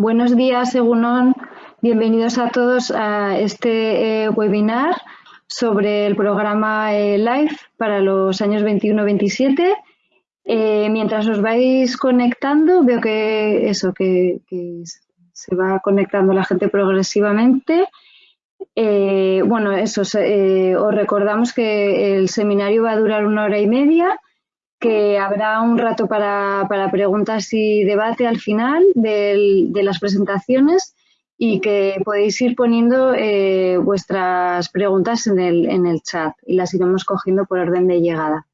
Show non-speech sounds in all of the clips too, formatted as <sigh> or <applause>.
Buenos días, Egunon. Bienvenidos a todos a este eh, webinar sobre el programa eh, LIFE para los años 21-27. Eh, mientras os vais conectando, veo que eso, que, se va conectando la gente progresivamente. bueno, eso, os recordamos que el seminario va a durar una hora y media que habrá un rato para, preguntas y debate al final de las presentaciones y que podéis ir poniendo eh, vuestras preguntas en el, en el chat y las iremos cogiendo por orden de llegada.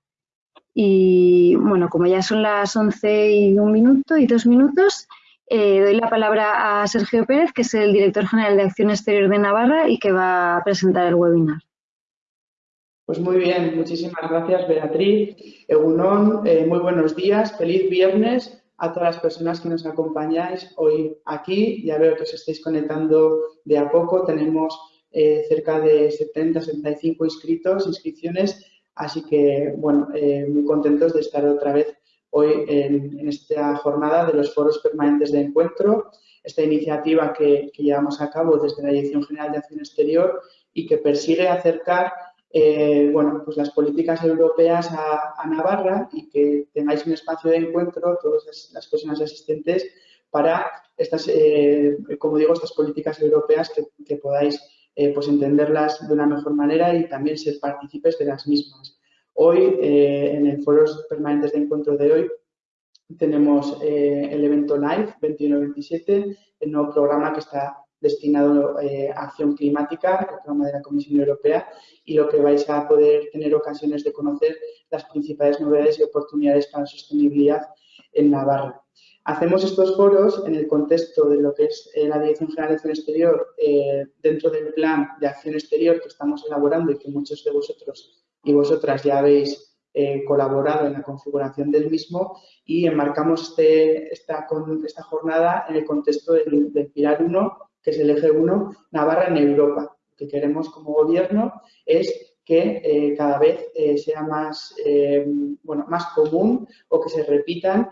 Y bueno, como ya son las 11 y un minuto y dos minutos, eh, doy la palabra a Sergio Pérez, que es el director general de Acción Exterior de Navarra y que va a presentar el webinar. Pues muy bien, muchísimas gracias Beatriz. Egunon, eh, muy buenos días, feliz viernes a todas las personas que nos acompañáis hoy aquí. Ya veo que os estáis conectando de a poco, tenemos eh, cerca de 70, 75 inscritos, inscripciones, así que bueno, eh, muy contentos de estar otra vez hoy en, esta jornada de los foros permanentes de encuentro, esta iniciativa que, que llevamos a cabo desde la Dirección General de Acción Exterior y que persigue acercar eh, bueno, pues las políticas europeas a, Navarra y que tengáis un espacio de encuentro, todas las personas asistentes, para estas, eh, como digo, estas políticas europeas que, podáis eh, pues entenderlas de una mejor manera y también ser partícipes de las mismas. Hoy, en el foros permanentes de encuentro de hoy, tenemos el evento live 21-27, el nuevo programa que está destinado eh, a acción climática, el programa de la Comisión Europea, y lo que vais a poder tener ocasiones de conocer las principales novedades y oportunidades para la sostenibilidad en Navarra. Hacemos estos foros en el contexto de lo que es eh, la Dirección General de Acción Exterior eh, dentro del plan de acción exterior que estamos elaborando y que muchos de vosotros y vosotras ya habéis colaborado en la configuración del mismo y enmarcamos este, esta, esta jornada en el contexto del, del Pilar 1 que es el eje 1, Navarra en Europa. Lo que queremos como gobierno es que eh, cada vez eh, sea más, eh, bueno, más común o que se repitan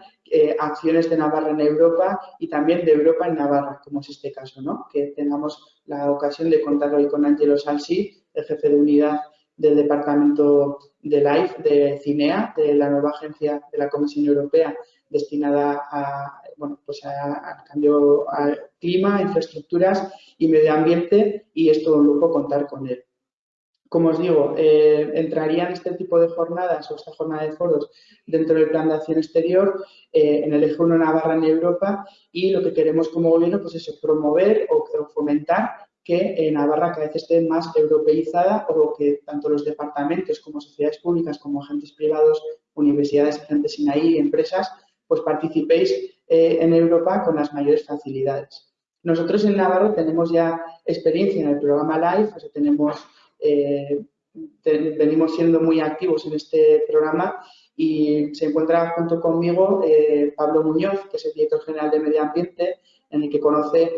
acciones de Navarra en Europa y también de Europa en Navarra, como es este caso, ¿no? Que tengamos la ocasión de contar hoy con Angelo Salsi, el jefe de unidad del Departamento de LIFE de CINEA, de la nueva agencia de la Comisión Europea destinada a, bueno, pues al cambio al clima, infraestructuras y medio ambiente y es todo un lujo contar con él. Como os digo, eh, entrarían este tipo de jornadas o esta jornada de foros dentro del plan de acción exterior eh, en el eje 1 Navarra en Europa y lo que queremos como gobierno pues es promover o, fomentar que eh, Navarra cada vez esté más europeizada o que tanto los departamentos como sociedades públicas como agentes privados, universidades, agentes SINAI, empresas, pues participéis eh, en Europa con las mayores facilidades. Nosotros en Navarra tenemos ya experiencia en el programa LIFE, tenemos, eh, venimos siendo muy activos en este programa y se encuentra junto conmigo eh, Pablo Muñoz, que es el director general de Medio Ambiente, en el que conoce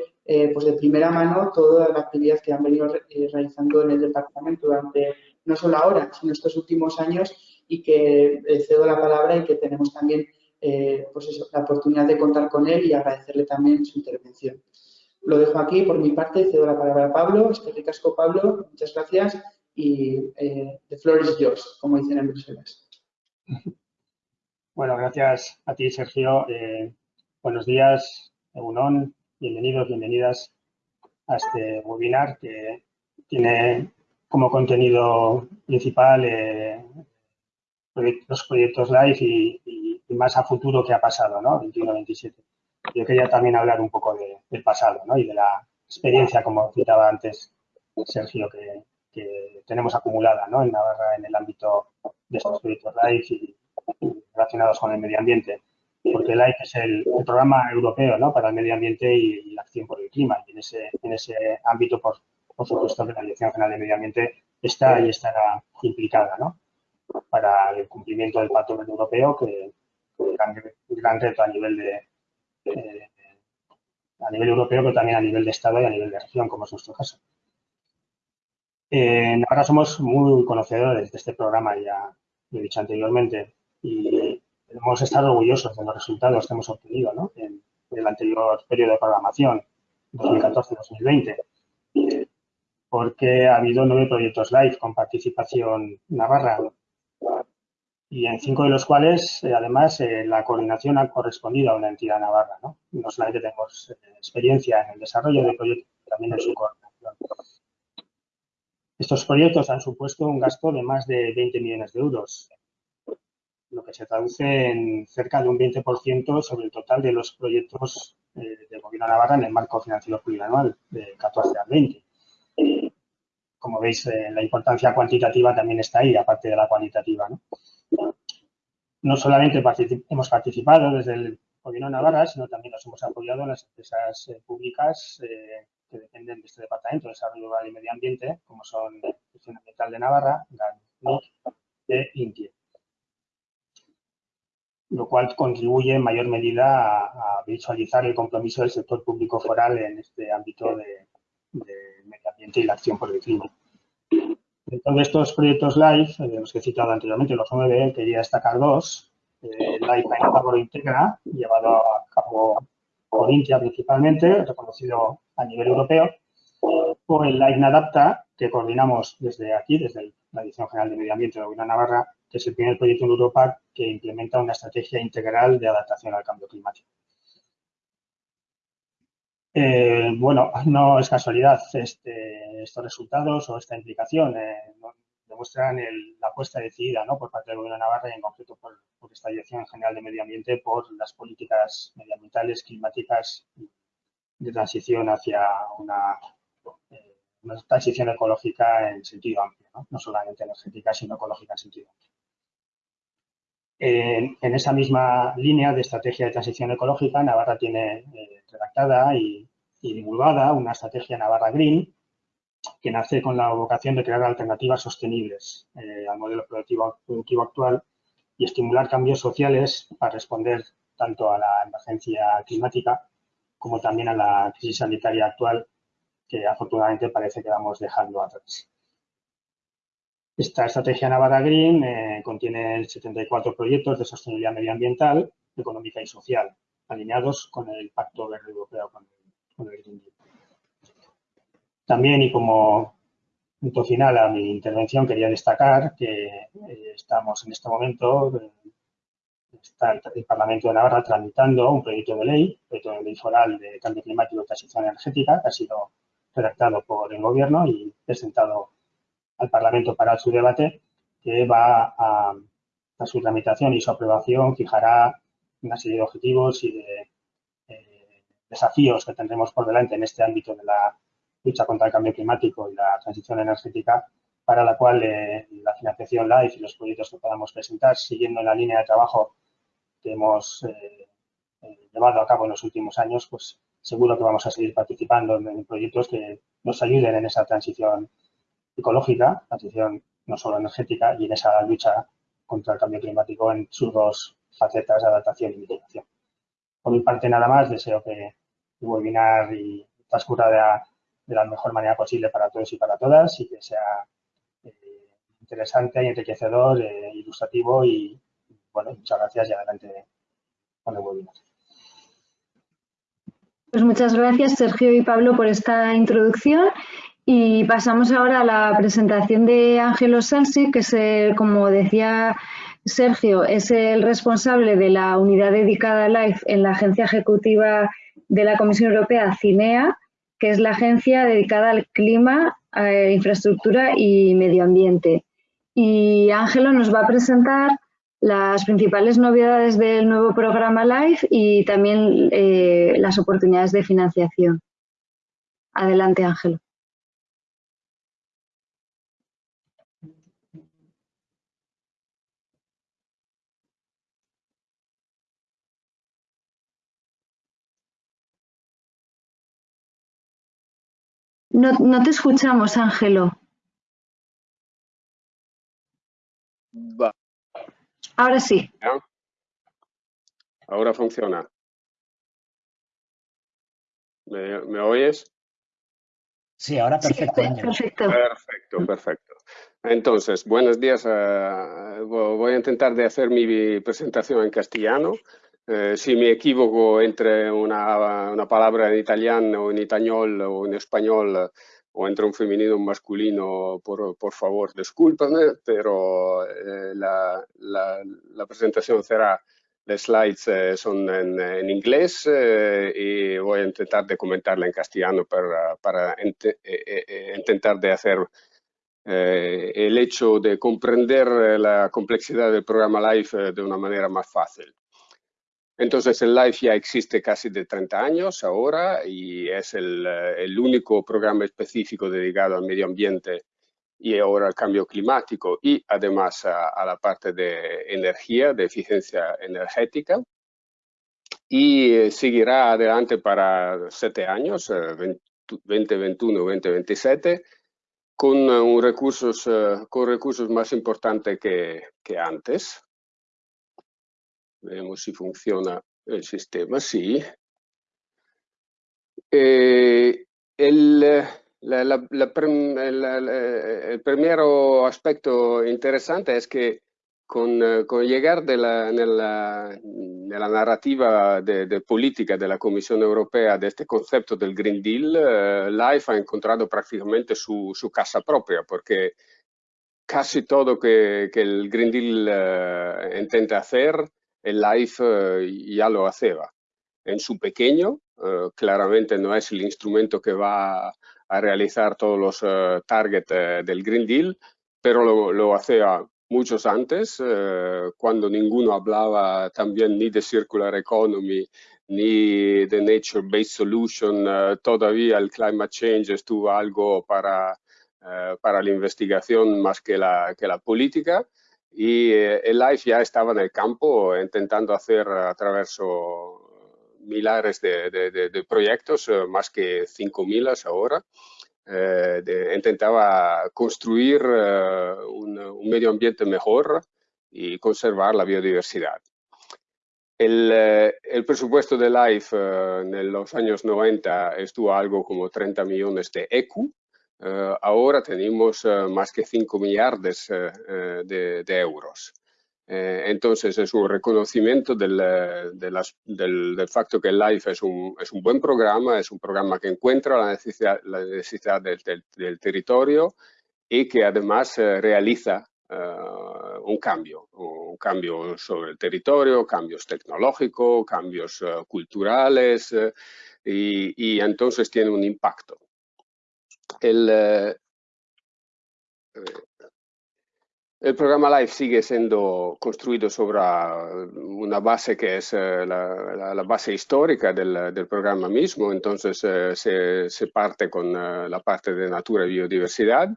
pues de primera mano toda la actividad que han venido realizando en el departamento durante no solo ahora, sino estos últimos años y que cedo la palabra y que tenemos también eh, pues la oportunidad de contar con él y agradecerle también su intervención. Lo dejo aquí por mi parte, cedo la palabra a Pablo. Es que ricasco, Pablo, muchas gracias y eh, the floor is yours, como dicen en Bruselas. Bueno, gracias a ti, Sergio. Eh, buenos días, Egunon. Bienvenidos, bienvenidas a este webinar que tiene como contenido principal los proyectos live y más a futuro que ha pasado, ¿no? 21-27. Yo quería también hablar un poco del pasado, ¿no? Y de la experiencia, como citaba antes Sergio, que, tenemos acumulada, ¿no? En Navarra en el ámbito de estos proyectos LIFE y, relacionados con el medio ambiente. Porque LIFE es el, programa europeo, ¿no? Para el medio ambiente y, la acción por el clima. Y en ese, en ese ámbito, por, por supuesto, que la Dirección General de Medio Ambiente está y estará implicada, ¿no? Para el cumplimiento del Pacto Europeo que, un gran, reto a nivel de a nivel europeo, pero también a nivel de Estado y a nivel de región, como es nuestro caso. Eh, ahora somos muy conocedores de este programa, ya lo he dicho anteriormente, y hemos estado orgullosos de los resultados que hemos obtenido ¿no? en, del anterior periodo de programación, 2014-2020, porque ha habido nueve proyectos live con participación navarra y en cinco de los cuales, eh, además, eh, la coordinación ha correspondido a una entidad navarra. ¿no? no solamente tenemos eh, experiencia en el desarrollo de proyectos, también en su coordinación. Estos proyectos han supuesto un gasto de más de 20 millones de euros, lo que se traduce en cerca de un 20% sobre el total de los proyectos del Gobierno Navarra en el marco financiero plurianual de 14 al 20. Como veis, la importancia cuantitativa también está ahí, aparte de la cualitativa. No solamente hemos participado desde el Gobierno de Navarra, sino también nos hemos apoyado en las empresas eh, públicas eh, que dependen de este Departamento de Desarrollo Rural y Medio Ambiente, como son la Dirección Ambiental de Navarra, GANIC e INTIE, lo cual contribuye en mayor medida a, visualizar el compromiso del sector público foral en este ámbito de, de medio ambiente y la acción por el clima. Dentro de estos proyectos live, eh, los que he citado anteriormente, los nueve, quería destacar dos. Eh, Live Integra, llevado a cabo por Intia principalmente, reconocido a nivel europeo, o el Live Adapta, que coordinamos desde aquí, desde la Dirección General de Medio Ambiente de la Unión Navarra, que es el primer proyecto en Europa que implementa una estrategia integral de adaptación al cambio climático. Eh, bueno, <laughs> no es casualidad este, estos resultados o esta implicación. Eh, demuestran la apuesta decidida por parte del Gobierno de Navarra y en concreto por, esta Dirección General de Medio Ambiente por las políticas medioambientales, climáticas de transición hacia una, eh, transición ecológica en sentido amplio, ¿no? solamente energética, sino ecológica en sentido amplio. En, esa misma línea de estrategia de transición ecológica, Navarra tiene redactada y, divulgada una estrategia Navarra Green que nace con la vocación de crear alternativas sostenibles eh, al modelo productivo, actual y estimular cambios sociales para responder tanto a la emergencia climática como también a la crisis sanitaria actual que afortunadamente parece que vamos dejando atrás. Esta estrategia Navarra Green eh, contiene 74 proyectos de sostenibilidad medioambiental, económica y social, alineados con el Pacto Verde Europeo, con el, Green Deal. También, y como punto final a mi intervención, quería destacar que eh, estamos en este momento, eh, está el, Parlamento de Navarra tramitando un proyecto de ley, proyecto de ley foral de cambio climático y transición energética, que ha sido redactado por el Gobierno y presentado al Parlamento para su debate, que va a, su tramitación y su aprobación fijará una serie de objetivos y de eh, desafíos que tendremos por delante en este ámbito de la lucha contra el cambio climático y la transición energética, para la cual eh, la financiación LIFE y los proyectos que podamos presentar, siguiendo la línea de trabajo que hemos eh, llevado a cabo en los últimos años, pues seguro que vamos a seguir participando en proyectos que nos ayuden en esa transición ecológica, transición no solo energética, y en esa lucha contra el cambio climático en sus dos facetas, adaptación y mitigación. Por mi parte, nada más, deseo que el webinar y transcurra de la, mejor manera posible para todos y para todas y que sea eh, interesante enriquecedor, eh, ilustrativo y, bueno, muchas gracias y adelante con el webinar. Pues muchas gracias, Sergio y Pablo, por esta introducción y pasamos ahora a la presentación de Ángelo Salsi, que es, como decía Sergio, es el responsable de la unidad dedicada a LIFE en la Agencia Ejecutiva de la Comisión Europea, CINEA, que es la agencia dedicada al clima, infraestructura y medio ambiente. Y Ángelo nos va a presentar las principales novedades del nuevo programa LIFE y también eh, las oportunidades de financiación. Adelante, Ángelo. No, no te escuchamos, Ángelo. Va. Ahora sí. Ahora funciona. ¿Me, oyes? Sí, ahora perfecto. perfecto. Perfecto, perfecto. Entonces, buenos días. voy a intentar de hacer mi presentación en castellano. Eh, si me equivoco entre una, palabra en italiano en español o en español o entre un femenino o un masculino, por, favor, discúlpame, pero eh, la, la, la, presentación será, las slides eh, son en, en inglés eh, y voy a intentar de comentarla en castellano para, para ent intentar de hacer el hecho de comprender la complejidad del programa LIFE de una manera más fácil. Entonces el LIFE ya existe casi de 30 años ahora y es el, eh, el, único programa específico dedicado al medio ambiente y ahora al cambio climático y además a, la parte de energía, de eficiencia energética. Y eh, seguirá adelante para siete años, eh, 2021-2027, con, un recursos, eh, con recursos más importantes que antes. Vediamo se funziona il sistema, sì. E el, la, la, la, el primero aspecto interesante es que con, con llegar de la, nella, nella narrativa de, de, política della Commissione Europea de este concepto del Green Deal, eh, LIFE ha encontrado prácticamente su, su casa propia, porque casi todo que, que el Green Deal eh, intenta hacer el Life eh, ya lo hacía. En su pequeño, eh, claramente no es el instrumento que va a realizar todos los eh, targets del Green Deal, pero lo, lo hacía muchos antes, cuando ninguno hablaba también ni de Circular Economy, ni de Nature Based Solution, todavía el Climate Change estuvo algo para, para la investigación más que la, que la política y eh, el LIFE ya estaba en el campo intentando hacer a través milares de, de, de, proyectos, eh, más que 5.000 ahora. Eh, de, intentaba construir eh, un, un, medio ambiente mejor y conservar la biodiversidad. El, eh, el presupuesto de LIFE en los años 90 estuvo algo como 30 millones de ECU, ahora tenemos uh, más que 5 millardos uh, de, de, euros. entonces es un reconocimiento del, de las, del, del, facto que LIFE es un, es un, buen programa, es un programa que encuentra la necesidad, la necesidad del, del, territorio y que además realiza un cambio, un cambio sobre el territorio, cambios tecnológicos, cambios culturales y, y entonces tiene un impacto el, eh, el programa LIFE sigue siendo construido sobre una base que es eh, la, la base histórica del, del, programa mismo, entonces eh, se, se, parte con la parte de natura y biodiversidad.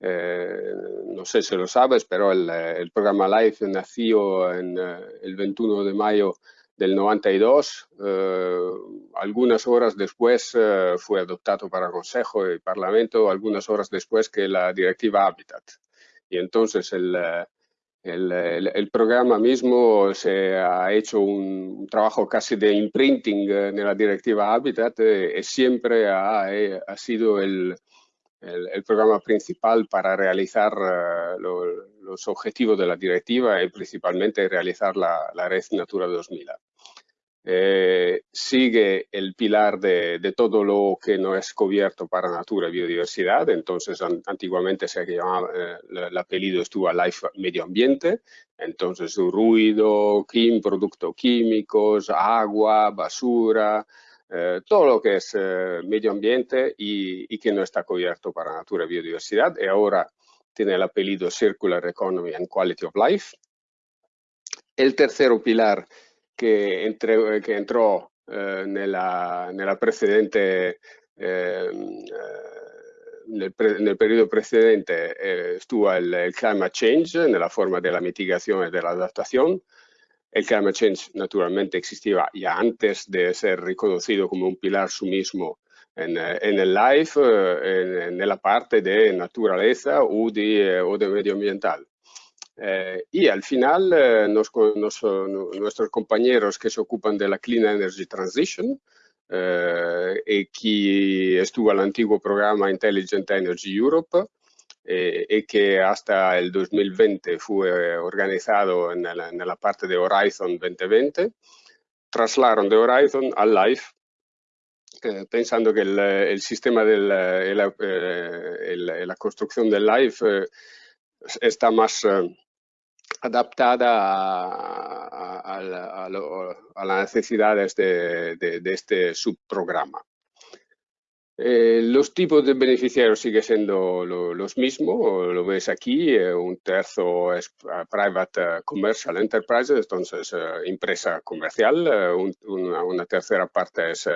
Eh, no sé si lo sabes, pero el, el programa LIFE nació en, el 21 de mayo del 92. Eh, algunas horas después eh, fue adoptado para Consejo y Parlamento, algunas horas después que la Directiva Habitat. Y entonces el, eh, el, el, el programa mismo se ha hecho un, trabajo casi de imprinting en la Directiva Habitat y siempre ha, ha sido el, el, programa principal para realizar uh, lo, los objetivos de la directiva y principalmente realizar la, la red Natura 2000. Eh, sigue el pilar de, de, todo lo que no es cubierto para natura y biodiversidad. Entonces, an, antiguamente se llamaba, eh, el apellido estuvo Life Medio Ambiente. Entonces, ruido, quim, productos químicos, agua, basura, eh, todo lo que es eh, medio ambiente y, y, que no está cubierto para natura y biodiversidad. Y ahora tiene el apellido Circular Economy and Quality of Life. El tercero pilar che, entre, che entrò eh, nella, nella, precedente ehm, eh, nel, pre, nel, periodo precedente eh, estuvo il, il, climate change nella forma della mitigazione e dell'adattazione. El climate change naturalmente existía ya antes de ser reconocido como un pilar su mismo en, en el life, en, en, la parte de naturaleza o de, o de medioambiental. Eh, y al final, eh, nos, nos, nuestros compañeros que se ocupan de la Clean Energy Transition, eh, y que estuvo al antiguo programa Intelligent Energy Europe, eh, y que hasta el 2020 fue organizado en la, parte de Horizon 2020, trasladaron de Horizon al Live, pensando que el, sistema de la, construcción del Live está más adaptada a, las necesidades de, este subprograma. Eh, los tipos de beneficiarios siguen siendo los mismos, lo ves aquí, eh, un tercio es eh, Private Commercial Enterprises, entonces empresa comercial, una, tercera parte es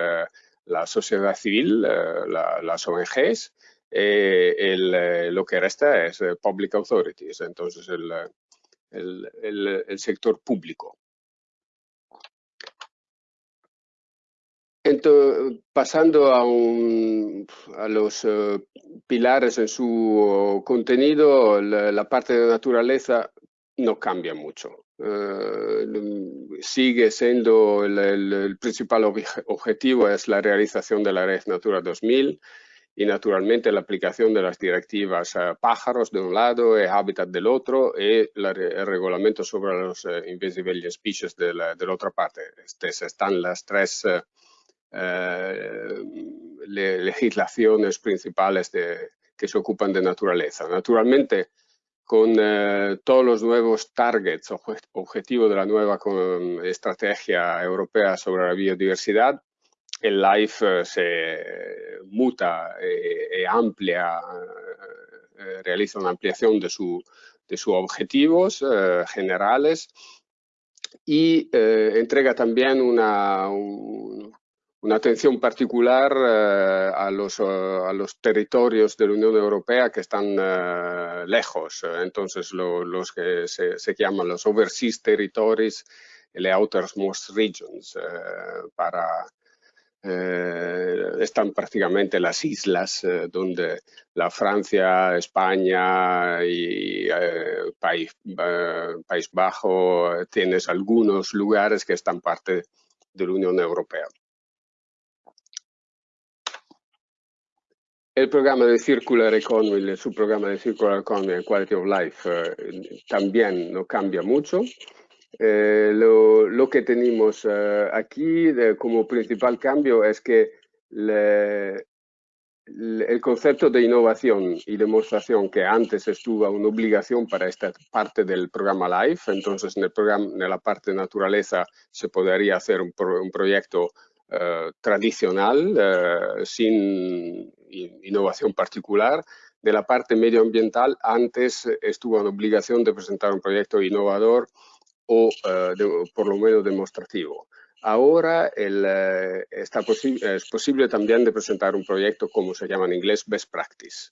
la sociedad civil, las ONGs, lo que resta es Public Authorities, entonces el, el, sector público. Entonces, pasando a, los eh, pilares en su contenido, la, parte de naturaleza no cambia mucho. Eh, sigue siendo el, principal objetivo es la realización de la red Natura 2000 y naturalmente la aplicación de las directivas eh, pájaros de un lado y hábitat del otro y el reglamento sobre los invisible species de la, otra parte. Estas están las tres eh, legislaciones principales de, que se ocupan de naturaleza. Naturalmente, con todos los nuevos targets, objetivos de la nueva estrategia europea sobre la biodiversidad, el life eh, se muta e, amplia, eh, realiza una ampliación de, de sus objetivos generales y entrega también una, una atención particular a, los, a, los, territorios de la Unión Europea que están lejos. Entonces, los que se, llaman los overseas territories, the outermost regions, para eh, están prácticamente las islas eh, donde la Francia, España y eh, País, País Bajo tienes algunos lugares que están parte de la Unión Europea. El programa de Circular Economy, su programa de Circular Economy and Quality of Life también no cambia mucho. Eh, lo, que tenemos eh, aquí como principal cambio es que el concepto de innovación y demostración que antes estuvo una obligación para esta parte del programa LIFE, entonces en, el programa, en la parte de naturaleza se podría hacer un, proyecto eh, tradicional sin innovación particular. De la parte medioambiental, antes estuvo una obligación de presentar un proyecto innovador o eh, por lo menos demostrativo. Ahora eh, está es posible también de presentar un proyecto, como se llama en inglés, Best Practice.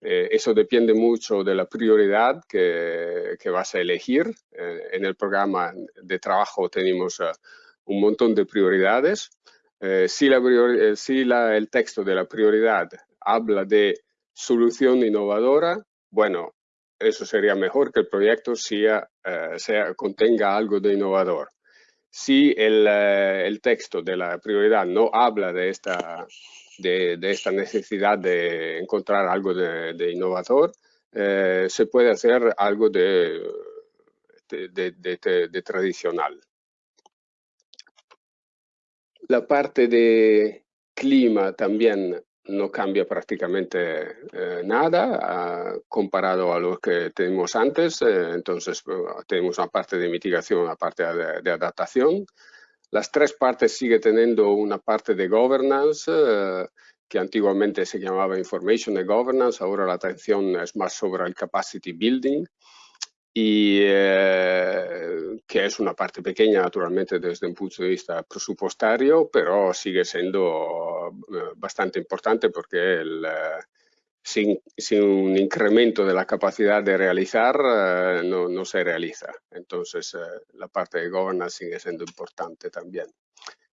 Eh, eso depende mucho de la prioridad que vas a elegir. en el programa de trabajo tenemos un montón de prioridades. Si, la, si la, el texto de la prioridad habla de solución innovadora, bueno, eso sería mejor que el proyecto sea, eh, contenga algo de innovador. Si el, eh, texto de la prioridad no habla de esta, necesidad de encontrar algo de, innovador, eh, se puede hacer algo de, tradicional. La parte de clima también no cambia prácticamente eh, nada ah, comparado a lo que tenemos antes. Eh, entonces, tenemos una parte de mitigación, una parte de, adaptación. Las tres partes siguen teniendo una parte de governance, eh, que antiguamente se llamaba Information and Governance, ahora la atención es más sobre el capacity building y eh, que es una parte pequeña naturalmente desde un punto de vista presupuestario, pero sigue siendo eh, bastante importante porque el, eh, sin, sin, un incremento de la capacidad de realizar no, no, se realiza. Entonces la parte de governance sigue siendo importante también.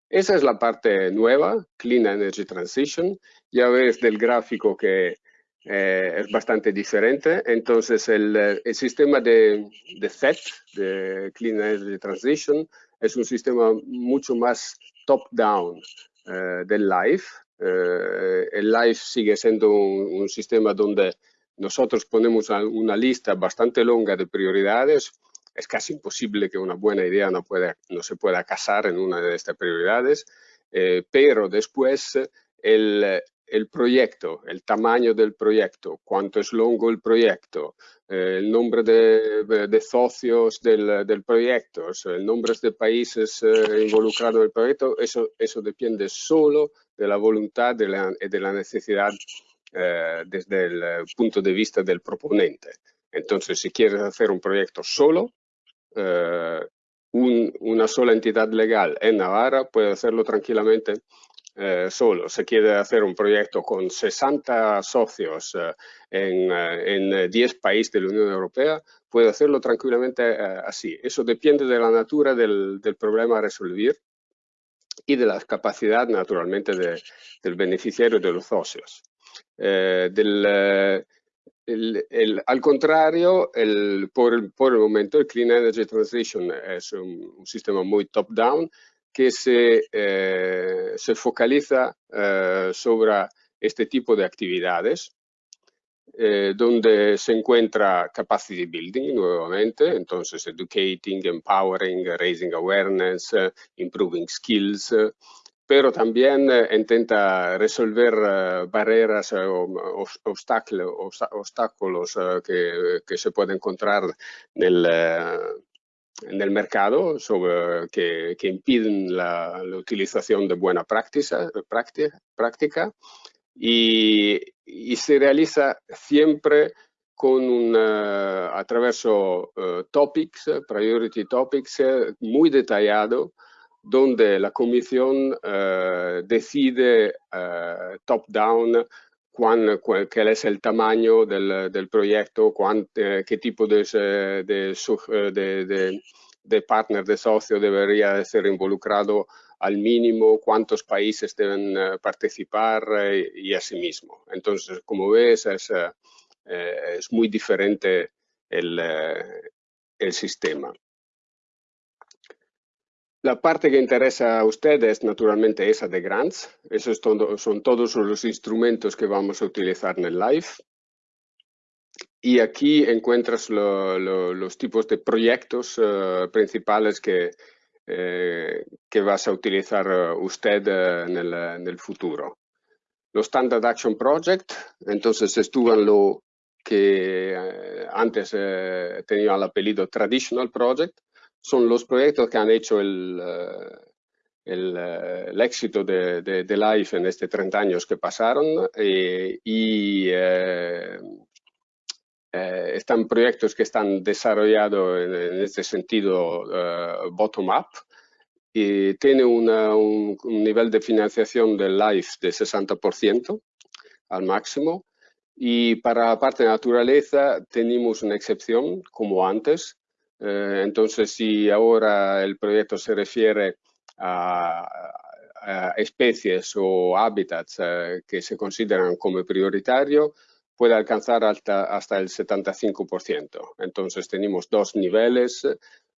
Esa es la parte nueva, Clean Energy Transition. Ya ves del gráfico que eh, es bastante diferente. Entonces, el, el sistema de, de, FET, de Clean Energy Transition, es un sistema mucho más top-down eh, del LIFE. Eh, el LIFE sigue siendo un, un, sistema donde nosotros ponemos una lista bastante longa de prioridades es casi imposible que una buena idea no, pueda, no se pueda casar en una de estas prioridades, eh, pero después el, el proyecto, el tamaño del proyecto, cuánto es longo el proyecto, eh, el nombre de, socios del, del, proyecto, el nombre de países eh, involucrados en el proyecto, eso, eso depende solo de la voluntad y de la, necesidad eh, desde el punto de vista del proponente. Entonces, si quieres hacer un proyecto solo, un, una sola entidad legal en Navarra puede hacerlo tranquilamente eh, solo. Se quiere hacer un proyecto con 60 socios eh, en, eh, en, 10 países de la Unión Europea, puede hacerlo tranquilamente eh, así. Eso depende de la natura del, del, problema a resolver y de la capacidad, naturalmente, de, del beneficiario de los socios. Eh, del, el, el, al contrario, el, por, por, el, momento el Clean Energy Transition es un, un sistema muy top-down que se, eh, se focaliza eh, sobre este tipo de actividades, eh, donde se encuentra capacity building nuevamente, entonces educating, empowering, raising awareness, improving skills, pero también intenta resolver barreras o obstáculos, que, que, se pueden encontrar en el mercado sobre, que, que, impiden la, la, utilización de buena práctica, práctica, práctica y, y, se realiza siempre con un, attraverso topics, priority topics, muy detallado, donde la comisión uh, decide uh, top-down cuál, es el tamaño del, del proyecto, cuán, eh, qué tipo de, de, de, de, partner, de socio debería ser involucrado al mínimo, cuántos países deben participar y así mismo. Entonces, como ves, es, es muy diferente el, el sistema. La parte que interesa a ustedes, naturalmente, esa de grants. Esos son todos los instrumentos que vamos a utilizar en el live. Y aquí encuentras lo, lo, los tipos de proyectos uh, principales que, eh, que vas a utilizar uh, usted en, el, futuro. Los Standard Action Project, entonces estuvo lo que antes tenía el apellido Traditional Project, son los proyectos que han hecho el, eh, el, eh, el éxito de, de, de, Life en estos 30 años que pasaron eh, y eh, eh, están proyectos que están desarrollados en, en este sentido uh, bottom-up y tiene una, un, un, nivel de financiación del LIFE de 60% al máximo y para la parte de naturaleza tenemos una excepción como antes eh, entonces, si ahora el proyecto se refiere a, especies o hábitats eh, que se consideran como prioritario, puede alcanzar hasta, hasta el 75%. Entonces, tenemos dos niveles.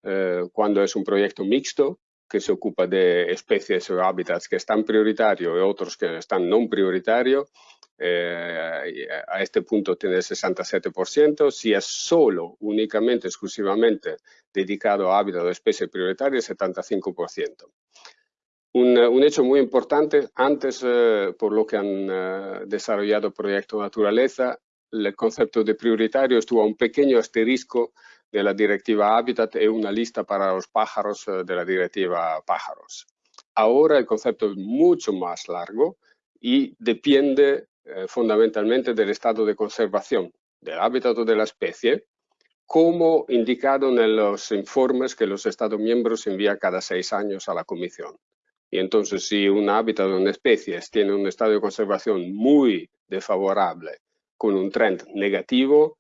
Eh, cuando es un proyecto mixto, que se ocupa de especies o hábitats que están prioritarios y otros que están no prioritarios, eh, a este punto tiene el 67%, si es solo, únicamente, exclusivamente dedicado a hábitat o especie prioritaria, 75%. Un, un, hecho muy importante, antes, eh, por lo que han eh, desarrollado Proyecto Naturaleza, el concepto de prioritario estuvo a un pequeño asterisco de la directiva Hábitat y una lista para los pájaros eh, de la directiva Pájaros. Ahora el concepto es mucho más largo y depende eh, fundamentalmente del estado de conservación del hábitat de la especie, como indicado en los informes que los Estados miembros envían cada seis años a la Comisión. Y entonces, si un hábitat de una especie tiene un estado de conservación muy desfavorable, con un trend negativo,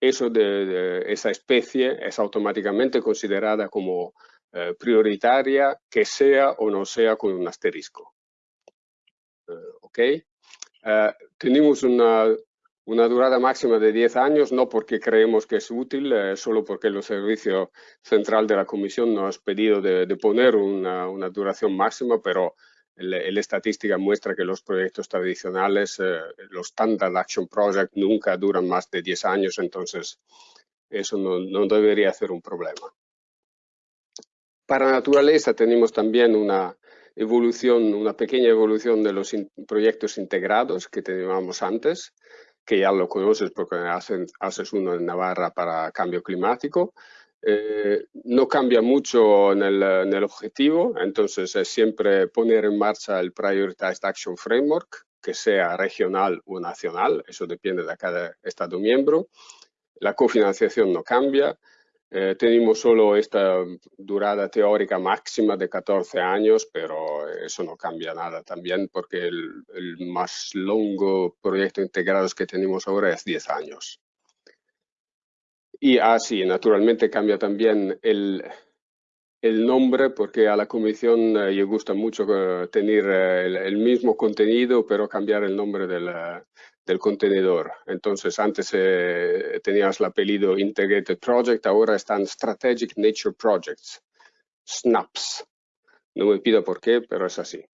eso de, esa especie es automáticamente considerada como eh, prioritaria, que sea o no sea con un asterisco. Uh, ¿Ok? Uh, tenemos una, una, durada máxima de 10 años, no porque creemos que es útil, eh, solo porque el Servicio Central de la Comisión nos ha pedido de, de poner una, una, duración máxima, pero la estadística muestra que los proyectos tradicionales, eh, los Standard Action Project, nunca duran más de 10 años, entonces eso no, debería ser un problema. Para naturaleza tenemos también una evolución, una pequeña evolución de los proyectos integrados que teníamos antes, que ya lo conoces porque haces uno en Navarra para cambio climático. Eh, no cambia mucho en el, objetivo, entonces es siempre poner en marcha el Prioritized Action Framework, que sea regional o nacional, eso depende de cada Estado miembro. La cofinanciación no cambia, eh, tenemos solo esta durada teórica máxima de 14 años, pero eso no cambia nada también porque el, más longo proyecto integrado que tenemos ahora es 10 años. Y así, ah, naturalmente cambia también el, el nombre porque a la comisión eh, le gusta mucho eh, tener el, mismo contenido pero cambiar el nombre del, del contenedor. Entonces, antes eh, tenías el apellido Integrated Project, ahora están Strategic Nature Projects, SNAPs. No me pido por qué, pero es así.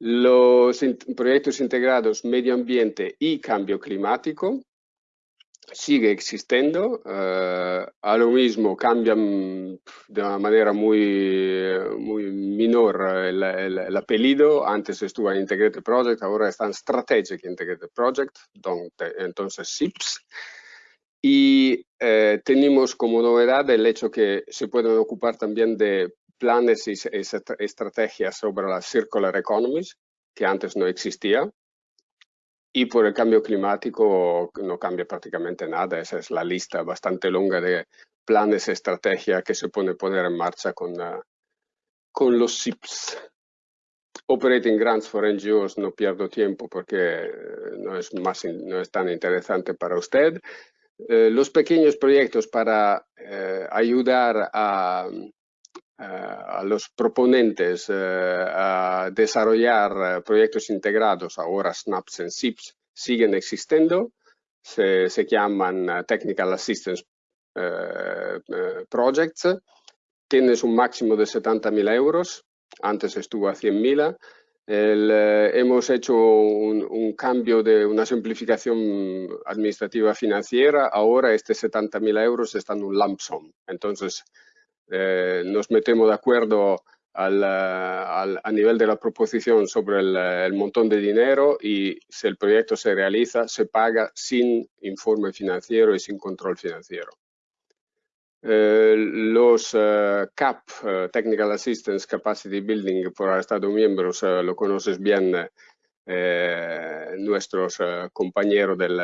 Los proyectos integrados medio ambiente y cambio climático sigue existiendo, eh, a lo mismo cambian de una manera muy, muy menor el, apellido, antes estuvo en Integrated Project, ahora está en Strategic Integrated Project, donde, entonces SIPS, y eh, tenemos como novedad el hecho que se pueden ocupar también de planes y estrategias sobre la circular economy, que antes no existía, y por el cambio climático no cambia prácticamente nada. Esa es la lista bastante larga de planes, estrategia que se puede poner en marcha con, ah, con los SIPs. Operating Grants for NGOs no pierdo tiempo porque eh, no es, más, no es tan interesante para usted. Eh, los pequeños proyectos para eh, ayudar a, a los proponentes eh, a desarrollar eh, proyectos integrados, ahora SNAPs y SIPs, siguen existiendo, se, llaman eh, Technical Assistance Projects, tienes un máximo de 70.000 euros, antes estuvo a 100.000, hemos hecho un, un, cambio de una simplificación administrativa financiera, ahora este 70.000 euros está en un lump sum, entonces eh, nos metemos de acuerdo al, a nivel de la proposición sobre el, montón de dinero y si el proyecto se realiza, se paga sin informe financiero y sin control financiero. Eh, los eh, CAP, Technical Assistance Capacity Building por Estados miembros, lo conoces bien nuestros compañeros del,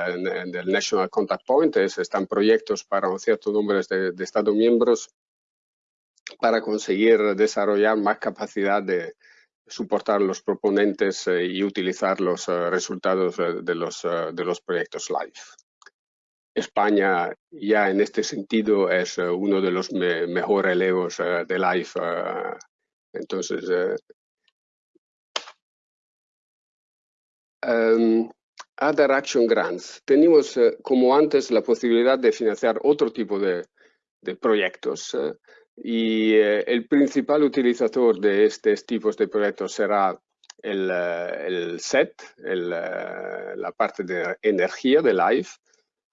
del, National Contact Point, están proyectos para un cierto número de, de Estados miembros para conseguir desarrollar más capacidad de soportar los proponentes eh, y utilizar los eh, resultados eh, de los, de los proyectos LIFE. España ya en este sentido es uno de los mejores relevos de LIFE. entonces, um, Other Action Grants. Tenemos, como antes, la posibilidad de financiar otro tipo de, de proyectos y eh, el principal utilizador de estos tipos de proyectos será el, eh, SET, eh, la parte de energía de LIFE,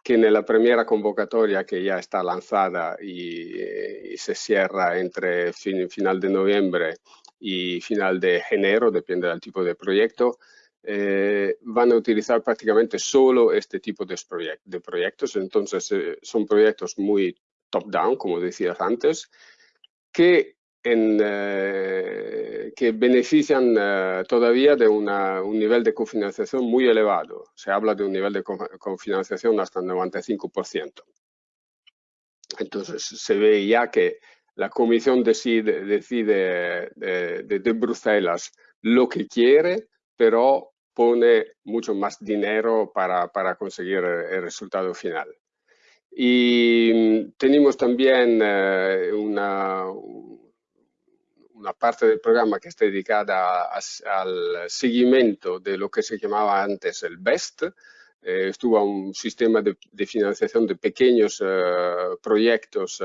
que en la primera convocatoria que ya está lanzada y, se cierra entre final de noviembre y final de enero, depende del tipo de proyecto, van a utilizar prácticamente solo este tipo de, de proyectos. Entonces, son proyectos muy top-down, como decías antes, que, eh, que benefician eh, todavía de un nivel de cofinanciación muy elevado. Se habla de un nivel de cofinanciación hasta el 95%. Entonces, se ve ya que la Comisión decide, decide de, Bruselas lo que quiere, pero pone mucho más dinero para, para conseguir el resultado final. Y mm, tenemos también eh, una, una parte del programa que está dedicada al seguimiento de lo que se llamaba antes el BEST. Eh, estuvo un sistema de, financiación de pequeños eh, proyectos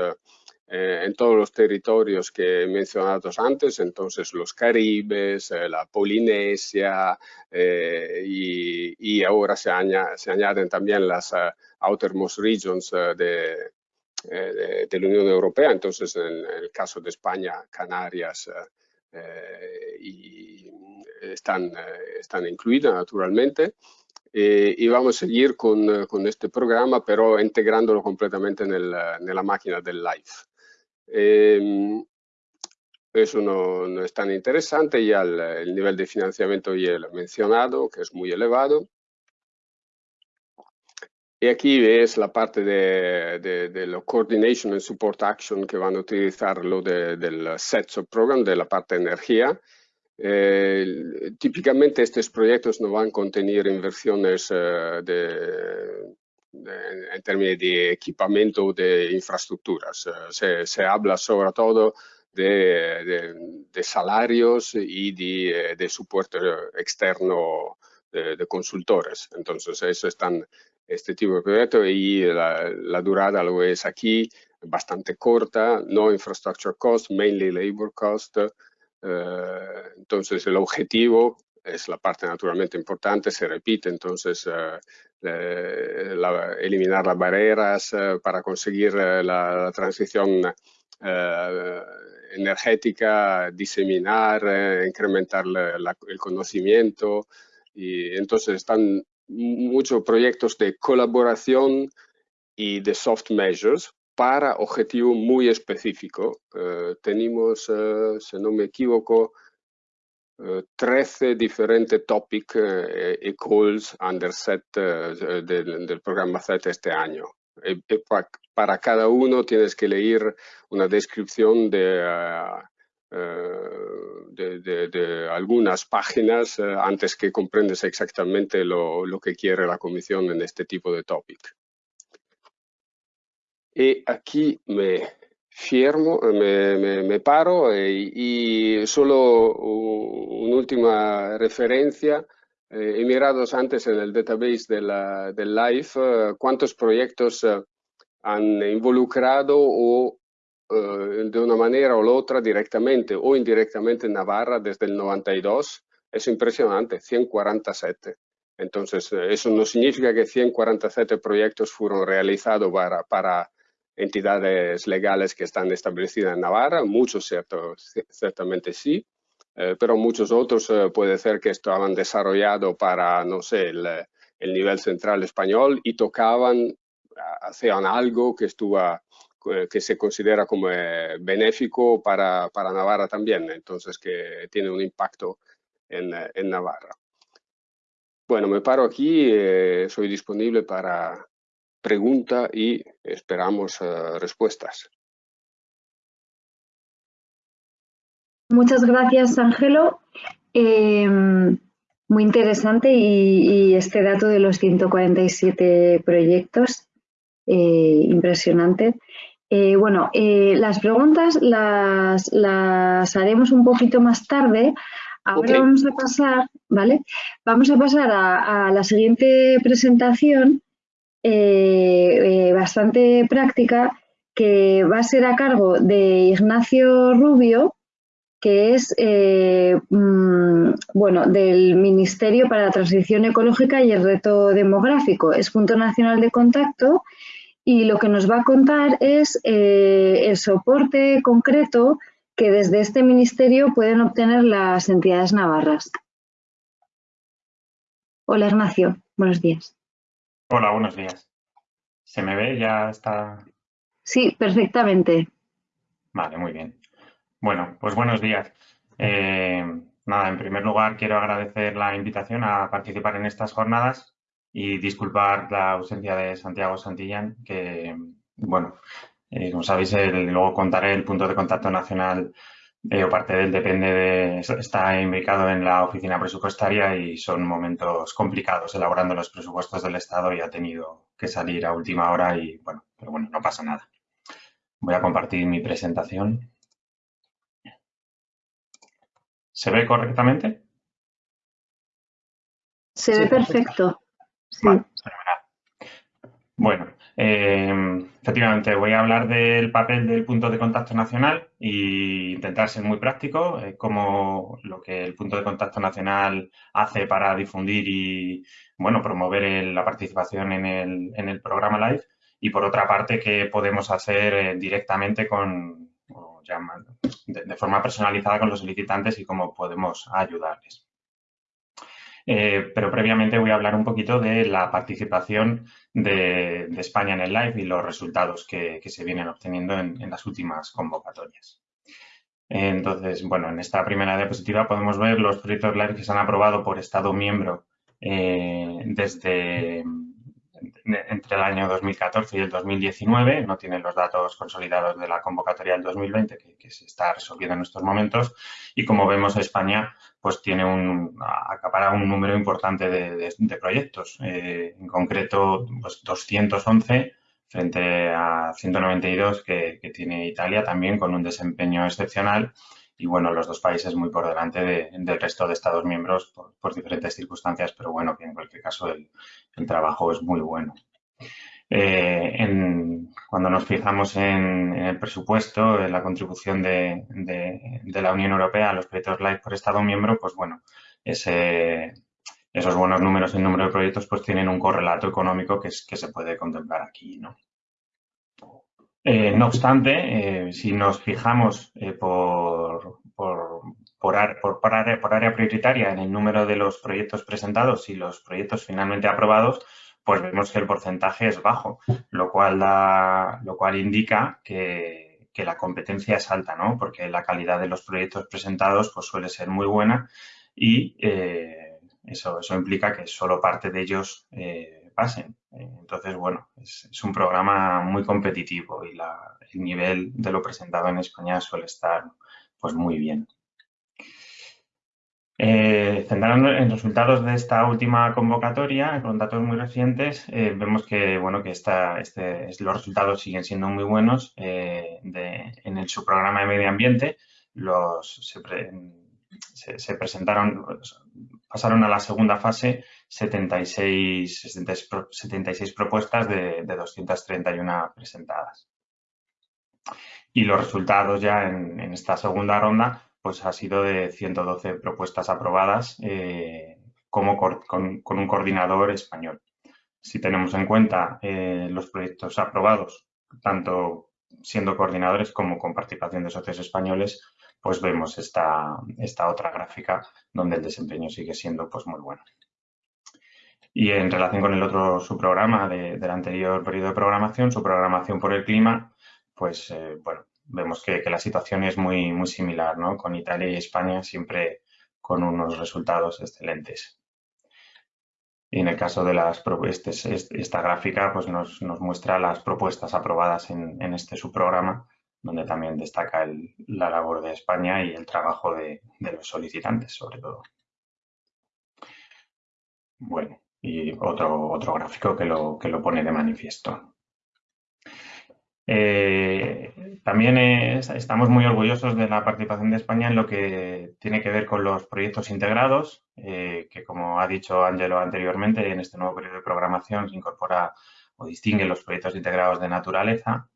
eh, en todos los territorios que he mencionado antes, entonces los Caribes, eh, la Polinesia y, ahora se, añaden también las outermost regions de, de, la Unión Europea, entonces en, el caso de España, Canarias y están, están incluidas naturalmente. Eh, y vamos a seguir con, eh, con, este programa, pero integrándolo completamente en la máquina del live. Eh, eso no, es tan interesante, ya el, el, nivel de financiamiento ya lo he mencionado, que es muy elevado. Y aquí ves la parte de, de, de la Coordination and Support Action que van a utilizar lo de, del Sets of Program, de la parte de energía. Típicamente estos proyectos no van a contener inversiones eh, de, en términos de equipamiento de infraestructuras. Eh, se, habla sobre todo de, de salarios y de, de soporte externo de, consultores. Entonces, eso están este tipo de proyectos y la, la durada lo es aquí bastante corta, no infrastructure cost, mainly labor cost, eh, entonces, el objetivo es la parte naturalmente importante, se repite, entonces eh, eliminar las barreras eh, para conseguir la, transición energética, diseminar, incrementar el conocimiento. Y entonces están muchos proyectos de colaboración y de soft measures para objetivo muy específico. Eh, tenemos, eh, si no me equivoco, 13 eh, diferentes topics y calls under set del, programa set este año. para cada uno tienes que leer una descripción de, de, algunas páginas antes que comprendes exactamente lo, lo que quiere la comisión en este tipo de topic. Y aquí me firmo, me, paro eh, y, solo una última referencia. Eh, he mirado antes en el database de del LIFE eh, cuántos proyectos han involucrado o de una manera o la otra directamente o indirectamente en Navarra desde el 92. Es impresionante, 147. Entonces, eso no significa que 147 proyectos fueron realizados para, para entidades legales que están establecidas en Navarra, muchos cierto, ciertamente sí, eh, pero muchos otros eh, puede ser que estaban desarrollados para, no sé, el, el, nivel central español y tocaban, hacían algo que, estuvo, eh, que se considera como benéfico para, para, Navarra también, entonces que tiene un impacto en, en Navarra. Bueno, me paro aquí, soy disponible para, pregunta y esperamos eh, respuestas. Muchas gracias, Ángelo. Em, muy interesante y, este dato de los 147 proyectos, eh, impresionante. Eh, bueno, las preguntas las, las, haremos un poquito más tarde. Ahora vamos a pasar, ¿vale? Vamos a pasar a la siguiente presentación eh, eh, bastante práctica que va a ser a cargo de Ignacio Rubio, que es eh, mm, bueno, del Ministerio para la Transición Ecológica y el Reto Demográfico. Es punto nacional de contacto y lo que nos va a contar es el soporte concreto que desde este ministerio pueden obtener las entidades navarras. Hola Ignacio, buenos días. Hola, buenos días. ¿Se me ve? ¿Ya está? Sí, perfectamente. Vale, muy bien. Bueno, pues buenos días. Eh, nada, en primer lugar quiero agradecer la invitación a participar en estas jornadas y disculpar la ausencia de Santiago Santillán, que, bueno, eh, como sabéis, luego contaré el punto de contacto nacional eh, o parte del depende de, está indicado en la oficina presupuestaria y son momentos complicados elaborando los presupuestos del Estado y ha tenido que salir a última hora y bueno, pero bueno, no pasa nada. Voy a compartir mi presentación. ¿Se ve correctamente? Se ve perfecto. Sí. Bueno, eh, efectivamente voy a hablar del papel del punto de contacto nacional e intentar ser muy práctico, eh, como lo que el punto de contacto nacional hace para difundir y bueno, promover la participación en el, en el, programa LIFE y por otra parte qué podemos hacer eh, directamente con, de forma personalizada con los solicitantes y cómo podemos ayudarles. Eh, pero previamente voy a hablar un poquito de la participación de, España en el live y los resultados que, se vienen obteniendo en, las últimas convocatorias. Entonces, bueno, en esta primera diapositiva podemos ver los proyectos live que se han aprobado por Estado miembro eh, desde entre el año 2014 y el 2019, no tienen los datos consolidados de la convocatoria del 2020 que, se está resolviendo en estos momentos y como vemos España pues tiene un, acapara un número importante de, proyectos, eh, en concreto pues 211 frente a 192 que, tiene Italia también con un desempeño excepcional y bueno, los dos países muy por delante del resto de Estados miembros por, diferentes circunstancias, pero bueno, que en cualquier caso el, trabajo es muy bueno. Eh, cuando nos fijamos en, el presupuesto, en la contribución de, la Unión Europea a los proyectos LIFE por Estado miembro, pues bueno, esos buenos números en número de proyectos pues tienen un correlato económico que, que se puede contemplar aquí, ¿no? Eh, no obstante, eh, si nos fijamos eh, por, por, área, prioritaria en el número de los proyectos presentados y los proyectos finalmente aprobados, pues vemos que el porcentaje es bajo, lo cual, da, lo cual indica que, la competencia es alta, ¿no? porque la calidad de los proyectos presentados pues, suele ser muy buena y eso, eso implica que solo parte de ellos pasen. Entonces, bueno, es, un programa muy competitivo y el nivel de lo presentado en España suele estar pues muy bien. Eh, centrando en resultados de esta última convocatoria, con datos muy recientes, eh, vemos que, bueno, que esta, este, los resultados siguen siendo muy buenos. Eh, en el subprograma de medio ambiente los, se, presentaron, pasaron a la segunda fase 76, 76 propuestas de, 231 presentadas. Y los resultados ya en, esta segunda ronda pues ha sido de 112 propuestas aprobadas eh, como con, un coordinador español. Si tenemos en cuenta eh, los proyectos aprobados, tanto siendo coordinadores como con participación de socios españoles, pues vemos esta, esta otra gráfica donde el desempeño sigue siendo pues muy bueno. Y en relación con el otro subprograma de, del anterior periodo de programación, su programación por el clima, pues eh, bueno, vemos que, la situación es muy, muy similar, ¿no? Con Italia y España siempre con unos resultados excelentes. Y en el caso de las propuestas, esta gráfica pues nos, muestra las propuestas aprobadas en, este subprograma, donde también destaca la labor de España y el trabajo de los solicitantes, sobre todo. Bueno, y otro, otro gráfico que lo, que lo pone de manifiesto. Eh, también estamos muy orgullosos de la participación de España en lo que tiene que ver con los proyectos integrados, eh, que como ha dicho Ángelo anteriormente, en este nuevo periodo de programación se incorpora o distingue los proyectos integrados de naturaleza,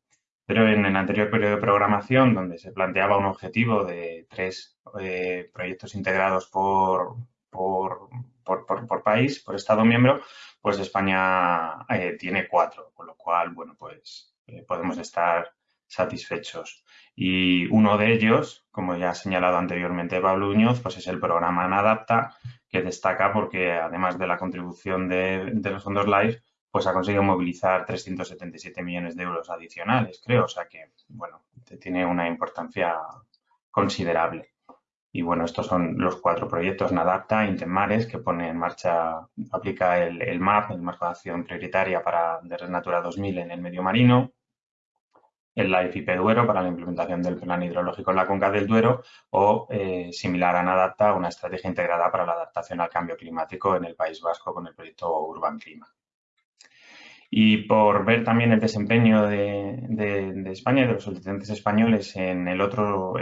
pero en el anterior periodo de programación, donde se planteaba un objetivo de tres eh, proyectos integrados por, por, por, país, por Estado miembro, pues España eh, tiene cuatro, con lo cual, bueno, pues eh, podemos estar satisfechos. Y uno de ellos, como ya ha señalado anteriormente Pablo Uñoz, pues es el programa Anadapta, que destaca porque además de la contribución de, los fondos LIFE, pues ha conseguido movilizar 377 millones de euros adicionales, creo. O sea que, bueno, tiene una importancia considerable. Y bueno, estos son los cuatro proyectos NADAPTA, Intemares, que pone en marcha, aplica el, MAP, el Marco de Acción Prioritaria para de Red Natura 2000 en el medio marino, el LIFE IP Duero para la implementación del plan hidrológico en la cuenca del Duero o, eh, similar a NADAPTA, una estrategia integrada para la adaptación al cambio climático en el País Vasco con el proyecto Urban Clima. Y por ver también el desempeño de, España y de los solicitantes españoles en el otro,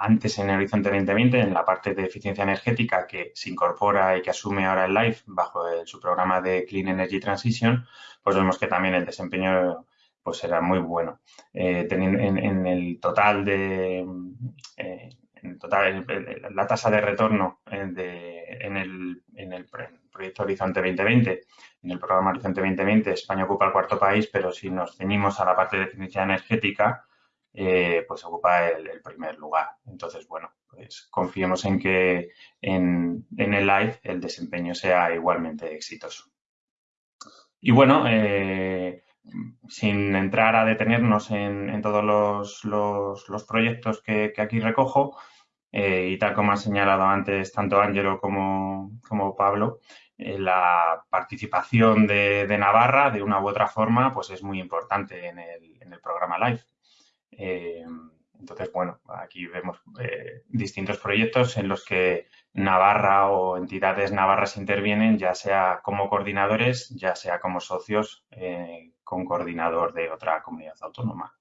antes en el Horizonte 2020, en la parte de eficiencia energética que se incorpora y que asume ahora el LIFE bajo su programa de Clean Energy Transition, pues vemos que también el desempeño pues era muy bueno. Eh, en, el total de eh, en total, la tasa de retorno eh, en, el, proyecto Horizonte 2020, en el programa Horizonte 2020, España ocupa el cuarto país, pero si nos ceñimos a la parte de eficiencia energética, pues ocupa el, primer lugar. Entonces, bueno, pues confiemos en que en, el live el desempeño sea igualmente exitoso. Y bueno, sin entrar a detenernos en, todos los, proyectos que, aquí recojo, eh, y tal como han señalado antes tanto Ángelo como, Pablo, eh, la participación de, Navarra de una u otra forma pues es muy importante en el, programa LIFE. Eh, entonces, bueno, aquí vemos distintos proyectos en los que Navarra o entidades navarras intervienen, ya sea como coordinadores, ya sea como socios con coordinador de otra comunidad autónoma.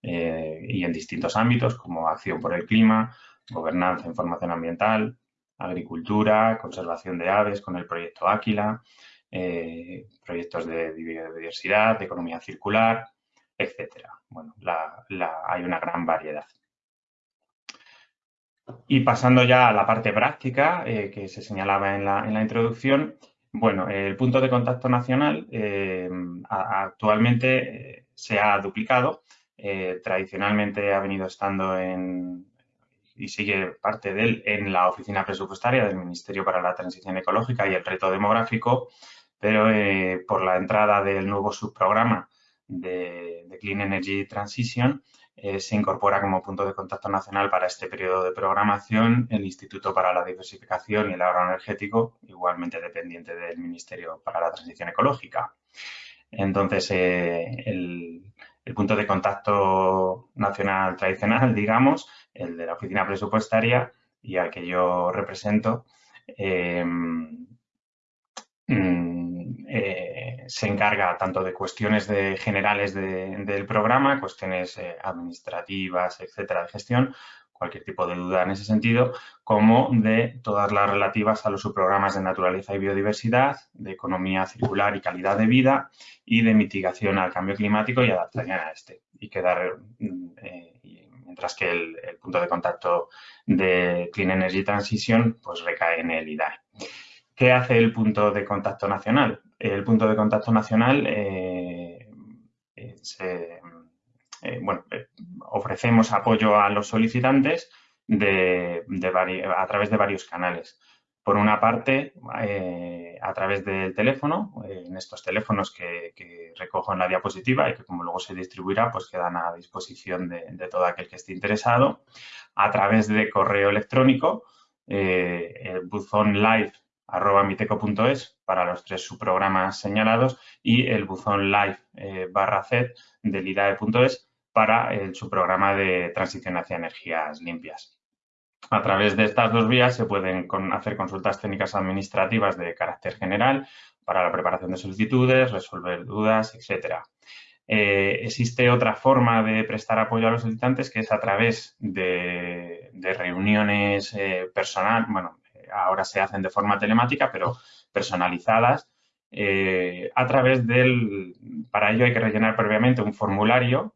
y en distintos ámbitos como acción por el clima, gobernanza, información ambiental, agricultura, conservación de aves con el proyecto Áquila, eh, proyectos de biodiversidad, de economía circular, etcétera. Bueno, hay una gran variedad. Y pasando ya a la parte práctica eh, que se señalaba en la, introducción, bueno, el punto de contacto nacional eh, actualmente se ha duplicado. tradicionalmente ha venido estando en, y sigue parte de él en la oficina presupuestaria del Ministerio para la Transición Ecológica y el Reto Demográfico, pero eh, por la entrada del nuevo subprograma de, Clean Energy Transition, eh, se incorpora como punto de contacto nacional para este periodo de programación el Instituto para la Diversificación y el Ahorro Energético, igualmente dependiente del Ministerio para la Transición Ecológica. Entonces, eh, el, punto de contacto nacional tradicional, digamos, el de la oficina presupuestaria y al que yo represento, em, mm, eh, se encarga tanto de cuestiones generales del programa, cuestiones eh, administrativas, etcétera, de gestión, cualquier tipo de duda en ese sentido, como de todas las relativas a los subprogramas de naturaleza y biodiversidad, de economía circular y calidad de vida y de mitigación al cambio climático y adaptación a este. Y quedar, mm, eh, mientras que el, punto de contacto de Clean Energy Transition pues recae en el IDAE. ¿Qué hace el punto de contacto nacional? El punto de contacto nacional eh, se eh, bueno, eh, ofrecemos apoyo a los solicitantes a través de varios canales. Por una parte, eh, a través del teléfono, en estos teléfonos que, recojo en la diapositiva y que como luego se distribuirá, pues quedan a disposición de, todo aquel que esté interesado. A través de correo electrónico, el buzón live para los tres subprogramas señalados y el buzón live barra Z del IDAE.es para su programa de transición hacia energías limpias. A través de estas dos vías se pueden hacer consultas técnicas administrativas de carácter general para la preparación de solicitudes, resolver dudas, etcétera. Eh, existe otra forma de prestar apoyo a los solicitantes que es a través de, reuniones eh, personal, bueno, ahora se hacen de forma telemática, pero personalizadas, eh, a través del, para ello hay que rellenar previamente un formulario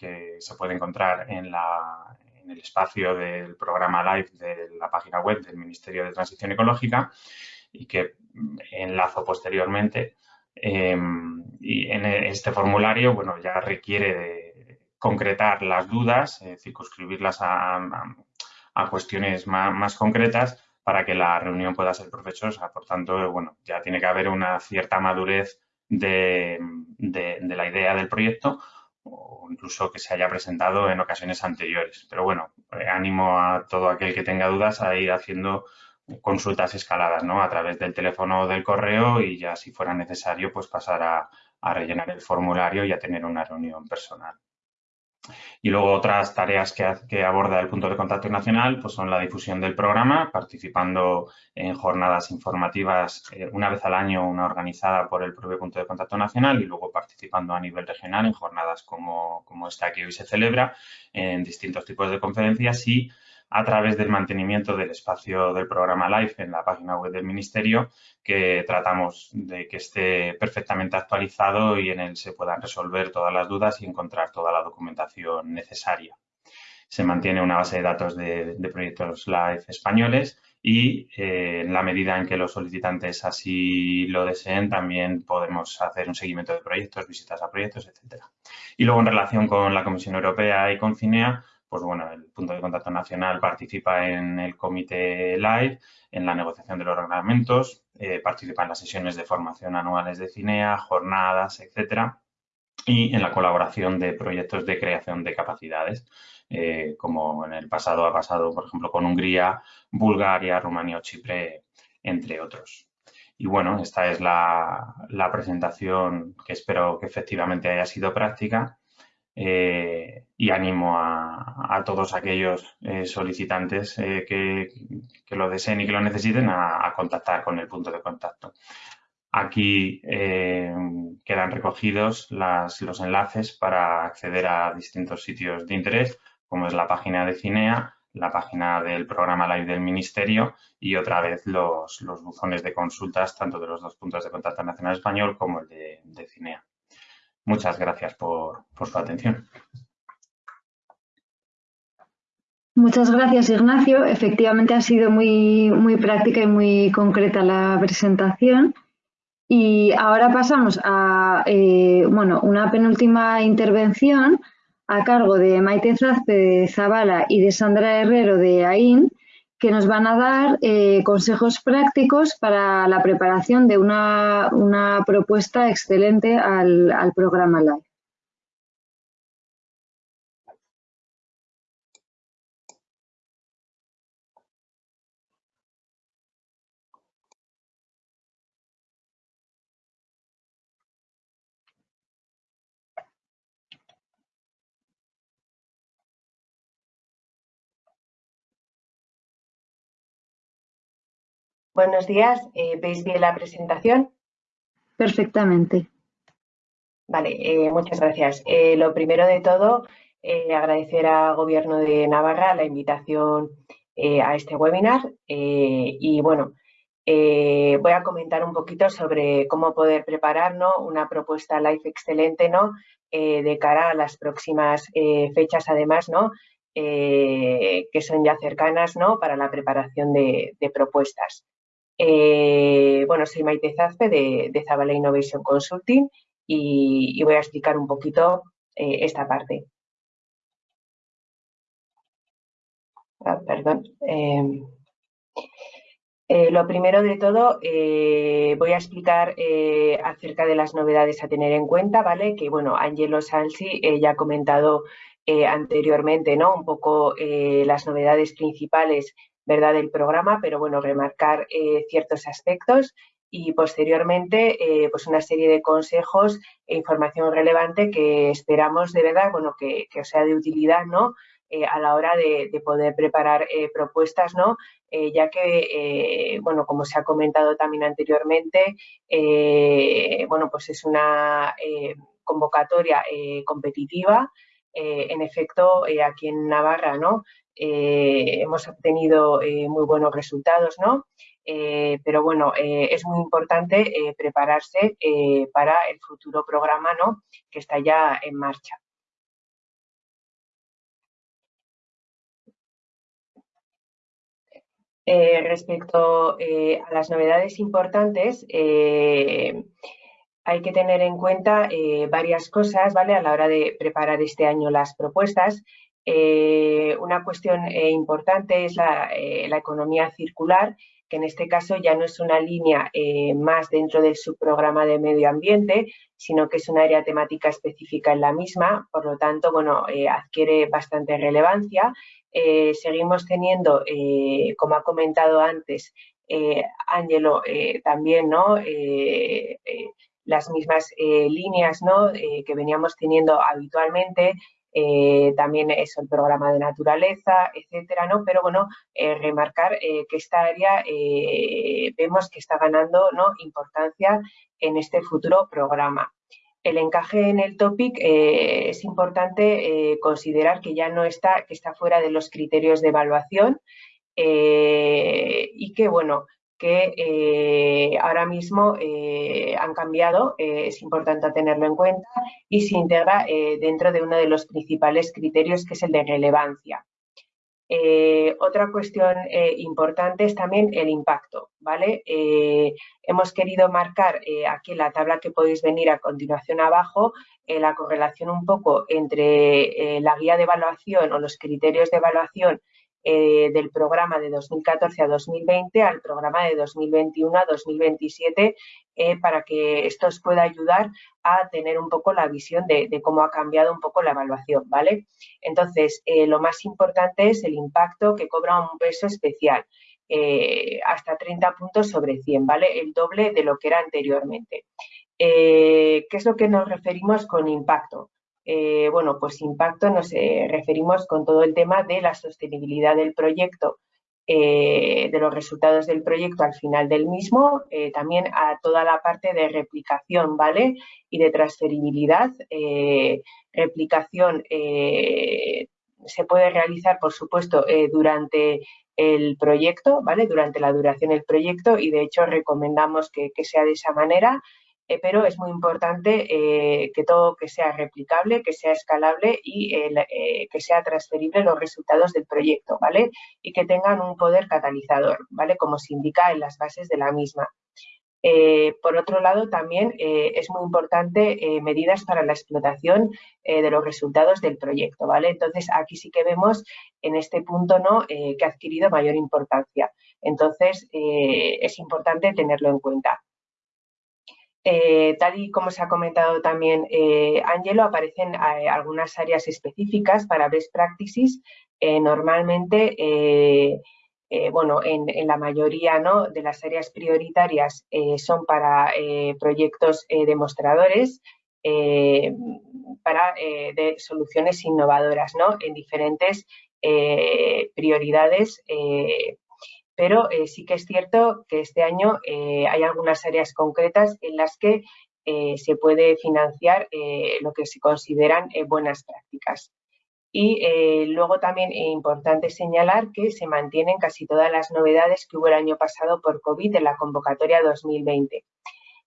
que se puede encontrar en, el espacio del programa Live de la página web del Ministerio de Transición Ecológica y que enlazo posteriormente. Em, y en este formulario, bueno, ya requiere de concretar las dudas, eh, circunscribirlas a, cuestiones más, concretas para que la reunión pueda ser provechosa. Por tanto, bueno, ya tiene que haber una cierta madurez de la idea del proyecto o incluso que se haya presentado en ocasiones anteriores. Pero bueno, eh, animo a todo aquel que tenga dudas a ir haciendo consultas escaladas, ¿no? A través del teléfono o del correo y ya si fuera necesario, pues pasar a, rellenar el formulario y a tener una reunión personal. Y luego otras tareas que, aborda el punto de contacto nacional pues son la difusión del programa, participando en jornadas informativas eh, una vez al año, una organizada por el propio punto de contacto nacional y luego participando a nivel regional en jornadas como, como esta que hoy se celebra, en distintos tipos de conferencias y a través del mantenimiento del espacio del programa LIFE en la página web del Ministerio, que tratamos de que esté perfectamente actualizado y en él se puedan resolver todas las dudas y encontrar toda la documentación necesaria. Se mantiene una base de datos de, proyectos LIFE españoles y eh, en la medida en que los solicitantes así lo deseen, también podemos hacer un seguimiento de proyectos, visitas a proyectos, etcétera. Y luego en relación con la Comisión Europea y con CINEA, pues bueno, el punto de contacto nacional participa en el comité live, en la negociación de los reglamentos, eh, participa en las sesiones de formación anuales de CINEA, jornadas, etcétera, y en la colaboración de proyectos de creación de capacidades, eh, como en el pasado ha pasado, por ejemplo, con Hungría, Bulgaria, Rumanía o Chipre, entre otros. Y bueno, esta es la, la presentación que espero que efectivamente haya sido práctica eh, y animo a, todos aquellos eh, solicitantes eh, que, lo deseen y que lo necesiten a, contactar con el punto de contacto. Aquí quedan recogidos los enlaces para acceder a distintos sitios de interés, como es la página de CINEA, la página del programa Live del Ministerio y otra vez los, buzones de consultas tanto de los dos puntos de contacto nacional español como el de CINEA. Muchas gracias por, su atención. Muchas gracias, Ignacio. Efectivamente ha sido muy, muy práctica y muy concreta la presentación. Y ahora pasamos a eh, bueno, una penúltima intervención a cargo de Maite Zazpe de Zabala y de Sandra Herrero de AIN, que nos van a dar eh, consejos prácticos para la preparación de una, propuesta excelente al, al programa Live. Buenos días, eh, ¿veis bien la presentación? Perfectamente. Vale, eh, muchas gracias. Eh, lo primero de todo, agradecer al Gobierno de Navarra la invitación a este webinar y bueno, voy a comentar un poquito sobre cómo poder preparar una propuesta live excelente ¿no? de cara a las próximas fechas además ¿no? que son ya cercanas ¿no? para la preparación de propuestas. Eh, bueno, soy Maite Zazpe de, Zabala Innovation Consulting y, voy a explicar un poquito eh, esta parte. Ah, perdón. Em, eh, lo primero de todo, voy a explicar acerca de las novedades a tener en cuenta, ¿vale? Que, bueno, Angelo Salsi ya ha comentado anteriormente, ¿no? Un poco las novedades principales ¿verdad? del programa, pero bueno, remarcar eh, ciertos aspectos y posteriormente eh, pues una serie de consejos e información relevante que esperamos de verdad bueno, que, que sea de utilidad ¿no? Eh, a la hora de, poder preparar propuestas, ¿no? ya que, bueno, como se ha comentado también anteriormente, bueno, pues es una convocatoria competitiva. en efecto, aquí en Navarra, ¿no? Eh, hemos obtenido eh, muy buenos resultados, ¿no? Eh, pero bueno, es muy importante prepararse para el futuro programa, ¿no? Que está ya en marcha. respecto a las novedades importantes, hay que tener en cuenta varias cosas, ¿vale? A la hora de preparar este año las propuestas. Eh, una cuestión eh, importante es eh, la, economía circular, que en este caso ya no es una línea más dentro del subprograma de medio ambiente, sino que es un área temática específica en la misma, por lo tanto, bueno, adquiere bastante relevancia. seguimos teniendo, como ha comentado antes, Ángelo, también, ¿no? las mismas líneas ¿no? que veníamos teniendo habitualmente también es el programa de naturaleza, etcétera, ¿no? Pero bueno, remarcar que esta área vemos que está ganando ¿no? importancia en este futuro programa el encaje en el topic eh, es importante eh, considerar que ya no está, que está fuera de los criterios de evaluación eh, y que, bueno, que ahora mismo han cambiado, es importante tenerlo en cuenta y se integra dentro de uno de los principales criterios que es el de relevancia. Eh, otra cuestión eh, importante es también el impacto, ¿vale? Eh, hemos querido marcar aquí en la tabla que podéis venir a continuación abajo la correlación un poco entre la guía de evaluación o los criterios de evaluación eh, del programa de 2014 a 2020 al programa de 2021 a 2027 eh, para que esto os pueda ayudar a tener un poco la visión de, cómo ha cambiado un poco la evaluación, ¿vale? Entonces, eh, lo más importante es el impacto que cobra un peso especial. hasta 30 puntos sobre 100, ¿vale? El doble de lo que era anteriormente. ¿Qué es lo que nos referimos con impacto? Eh, bueno, pues impacto nos eh, referimos con todo el tema de la sostenibilidad del proyecto, eh, de los resultados del proyecto al final del mismo, también a toda la parte de replicación, ¿vale? Y de transferibilidad. replicación se puede realizar, por supuesto, durante el proyecto, ¿vale? Durante la duración del proyecto y de hecho recomendamos que sea de esa manera. Eh, pero es muy importante eh, que todo que sea replicable, que sea escalable y eh, que sea transferible los resultados del proyecto, ¿vale? Y que tengan un poder catalizador, ¿vale? Como se indica en las bases de la misma. por otro lado, también es muy importante medidas para la explotación de los resultados del proyecto, ¿vale? Entonces, aquí sí que vemos en este punto ¿no? que ha adquirido mayor importancia. Entonces, es importante tenerlo en cuenta. Eh, tal y como se ha comentado también eh, Angelo, aparecen eh, algunas áreas específicas para best practices. normalmente, bueno, en, la mayoría de las áreas prioritarias son para proyectos demostradores, para de soluciones innovadoras en diferentes prioridades pero eh, sí que es cierto que este año eh, hay algunas áreas concretas en las que eh, se puede financiar lo que se consideran buenas prácticas. Y luego también es importante señalar que se mantienen casi todas las novedades que hubo el año pasado por COVID en la convocatoria 2020.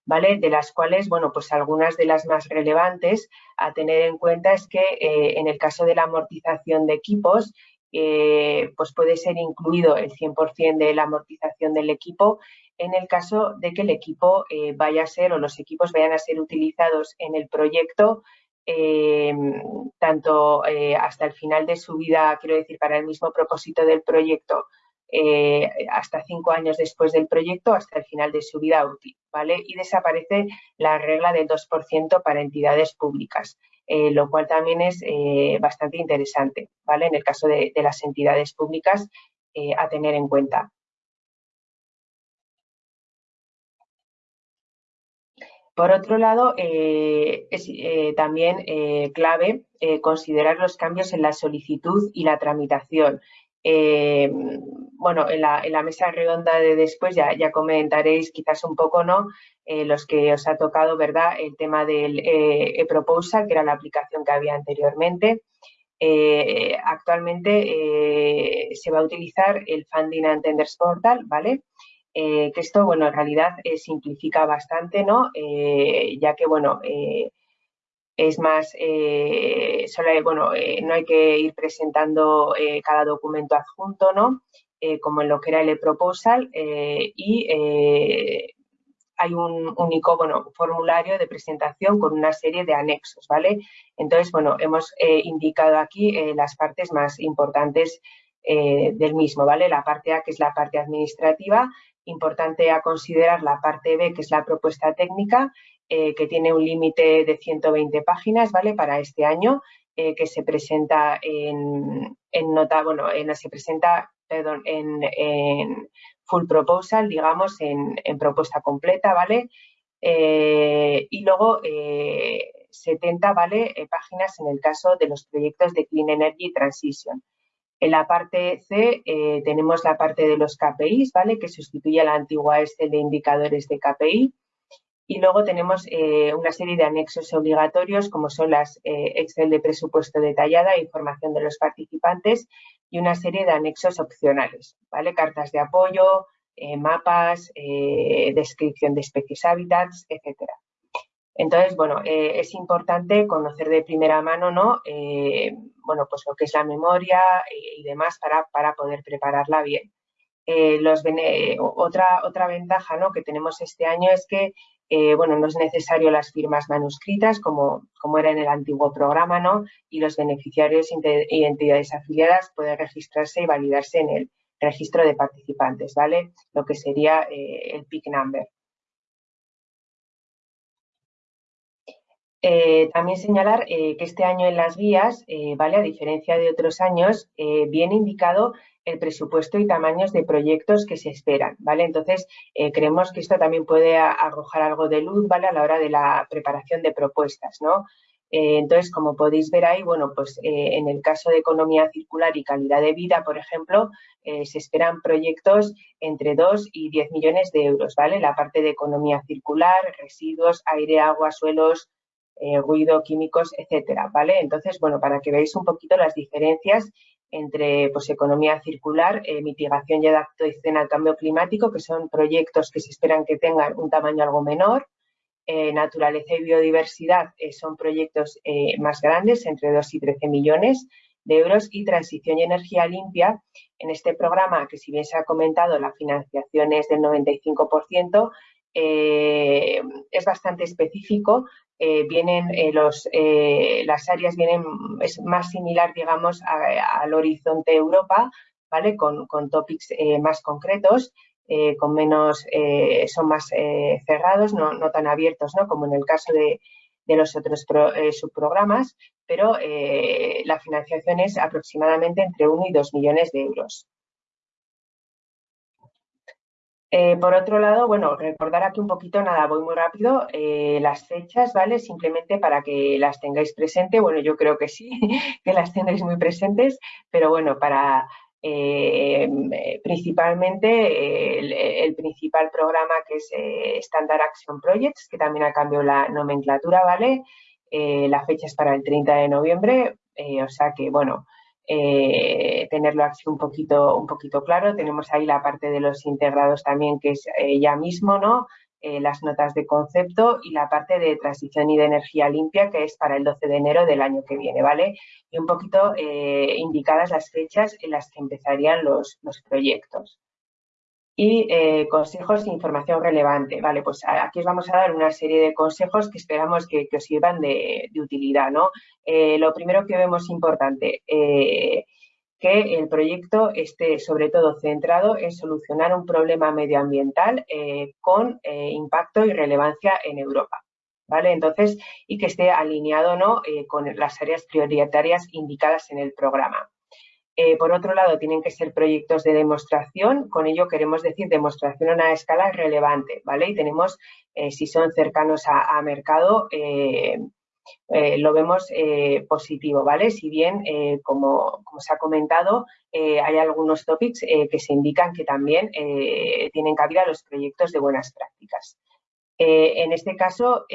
¿Vale? De las cuales, bueno, pues algunas de las más relevantes a tener en cuenta es que en el caso de la amortización de equipos, eh, pues puede ser incluido el 100% de la amortización del equipo en el caso de que el equipo eh, vaya a ser o los equipos vayan a ser utilizados en el proyecto eh, tanto hasta el final de su vida, quiero decir, para el mismo propósito del proyecto, hasta cinco años después del proyecto, hasta el final de su vida útil, ¿vale? Y desaparece la regla del 2% para entidades públicas. Eh, lo cual también es eh, bastante interesante, ¿vale? En el caso de, las entidades públicas eh, a tener en cuenta. Por otro lado, es también clave considerar los cambios en la solicitud y la tramitación. Bueno, en la, mesa redonda de después ya, ya comentaréis quizás un poco, ¿no? Eh, los que os ha tocado, ¿verdad? El tema del eh, e-proposal, que era la aplicación que había anteriormente. Eh, actualmente se va a utilizar el Funding and Tenders Portal, ¿vale? que esto, bueno, en realidad simplifica bastante, ¿no? ya que, bueno, es más, solo, bueno, no hay que ir presentando cada documento adjunto, ¿no? como en lo que era el e-proposal y hay un único bueno, formulario de presentación con una serie de anexos, ¿vale? Entonces, bueno, hemos eh, indicado aquí eh, las partes más importantes eh, del mismo, ¿vale? La parte A, que es la parte administrativa, importante a considerar la parte B, que es la propuesta técnica, que tiene un límite de 120 páginas, ¿vale? Para este año, que se presenta en, nota, bueno, en, se presenta, perdón, en full proposal, digamos, en, propuesta completa, ¿vale? Eh, y luego eh, 70 ¿vale? páginas en el caso de los proyectos de Clean Energy Transition. En la parte C tenemos la parte de los KPIs, ¿vale? que sustituye a la antigua Excel de indicadores de KPI. Y luego tenemos eh, una serie de anexos obligatorios, como son las eh, Excel de presupuesto detallada, información de los participantes y una serie de anexos opcionales, ¿vale? Cartas de apoyo, eh, mapas, descripción de especies hábitats, etcétera. Entonces, bueno, es importante conocer de primera mano, ¿no? bueno, pues lo que es la memoria y, demás para, para poder prepararla bien. los, otra, otra ventaja ¿no? que tenemos este año es que eh, bueno, no es necesario las firmas manuscritas como, como era en el antiguo programa, ¿no? Y los beneficiarios y entidades afiliadas pueden registrarse y validarse en el registro de participantes, ¿vale? Lo que sería eh, el PIC number. Eh, también señalar que este año en las guías, ¿vale? A diferencia de otros años, viene indicado el presupuesto y tamaños de proyectos que se esperan, ¿vale? Entonces, eh, creemos que esto también puede arrojar algo de luz, ¿vale? A la hora de la preparación de propuestas, ¿no? Eh, entonces, como podéis ver ahí, bueno, pues eh, en el caso de economía circular y calidad de vida, por ejemplo, se esperan proyectos entre 2 y 10 millones de euros, ¿vale? La parte de economía circular, residuos, aire, agua, suelos, ruido, químicos, etcétera, ¿vale? Entonces, bueno, para que veáis un poquito las diferencias entre pues, economía circular, eh, mitigación y adaptación al cambio climático, que son proyectos que se esperan que tengan un tamaño algo menor. Eh, naturaleza y biodiversidad eh, son proyectos más grandes, entre 2 y 13 millones de euros. Y transición y energía limpia, en este programa, que si bien se ha comentado, la financiación es del 95%, es bastante específico eh, vienen eh, los, eh, las áreas vienen, es más similar, digamos, al horizonte Europa, ¿vale? Con, con topics más concretos, con menos, son más cerrados, no, no, tan abiertos, ¿no? Como en el caso de, de los otros subprogramas, pero la financiación es aproximadamente entre 1 y 2 millones de euros. Eh, por otro lado, bueno, recordar aquí un poquito, nada, voy muy rápido, eh, las fechas, ¿vale? Simplemente para que las tengáis presentes, bueno, yo creo que sí, <laughs> que las tendréis muy presentes, pero bueno, para eh, principalmente el, principal programa que es Standard Action Projects, que también ha cambiado la nomenclatura, ¿vale? la fecha es para el 30 de noviembre, o sea que, bueno, eh, tenerlo así un poquito, un poquito claro. Tenemos ahí la parte de los integrados también, que es eh, ya mismo, ¿no? Eh, las notas de concepto y la parte de transición y de energía limpia, que es para el 12 de enero del año que viene, ¿vale? Y un poquito indicadas las fechas en las que empezarían los, los proyectos y eh, consejos e información relevante. Vale, pues aquí os vamos a dar una serie de consejos que esperamos que, os sirvan de, utilidad. ¿no? Eh, lo primero que vemos importante, eh, que el proyecto esté sobre todo centrado en solucionar un problema medioambiental con impacto y relevancia en Europa. ¿Vale? Entonces, y que esté alineado ¿no? con las áreas prioritarias indicadas en el programa. Eh, por otro lado, tienen que ser proyectos de demostración, con ello queremos decir demostración a una escala relevante, ¿vale? Y tenemos, eh, si son cercanos a, mercado, eh, lo vemos positivo, ¿vale? Si bien, como, se ha comentado, hay algunos topics que se indican que también tienen cabida los proyectos de buenas prácticas. en este caso,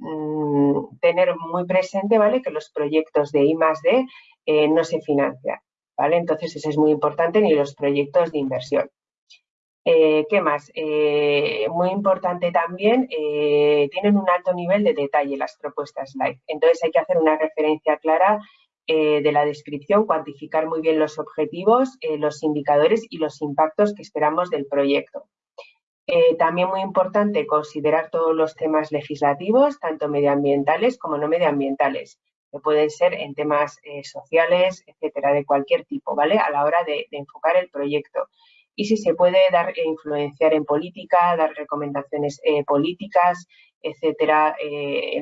mm, tener muy presente ¿vale? que los proyectos de I D eh, no se financia. ¿vale? Entonces, eso es muy importante ni los proyectos de inversión. Eh, ¿Qué más? Eh, muy importante también, tienen un alto nivel de detalle las propuestas live. Entonces, hay que hacer una referencia clara de la descripción, cuantificar muy bien los objetivos, los indicadores y los impactos que esperamos del proyecto. también muy importante considerar todos los temas legislativos, tanto medioambientales como no medioambientales que pueden ser en temas eh, sociales, etcétera, de cualquier tipo, ¿vale? A la hora de, enfocar el proyecto. Y si se puede dar e influenciar en política, dar recomendaciones eh, políticas, etcétera, eh,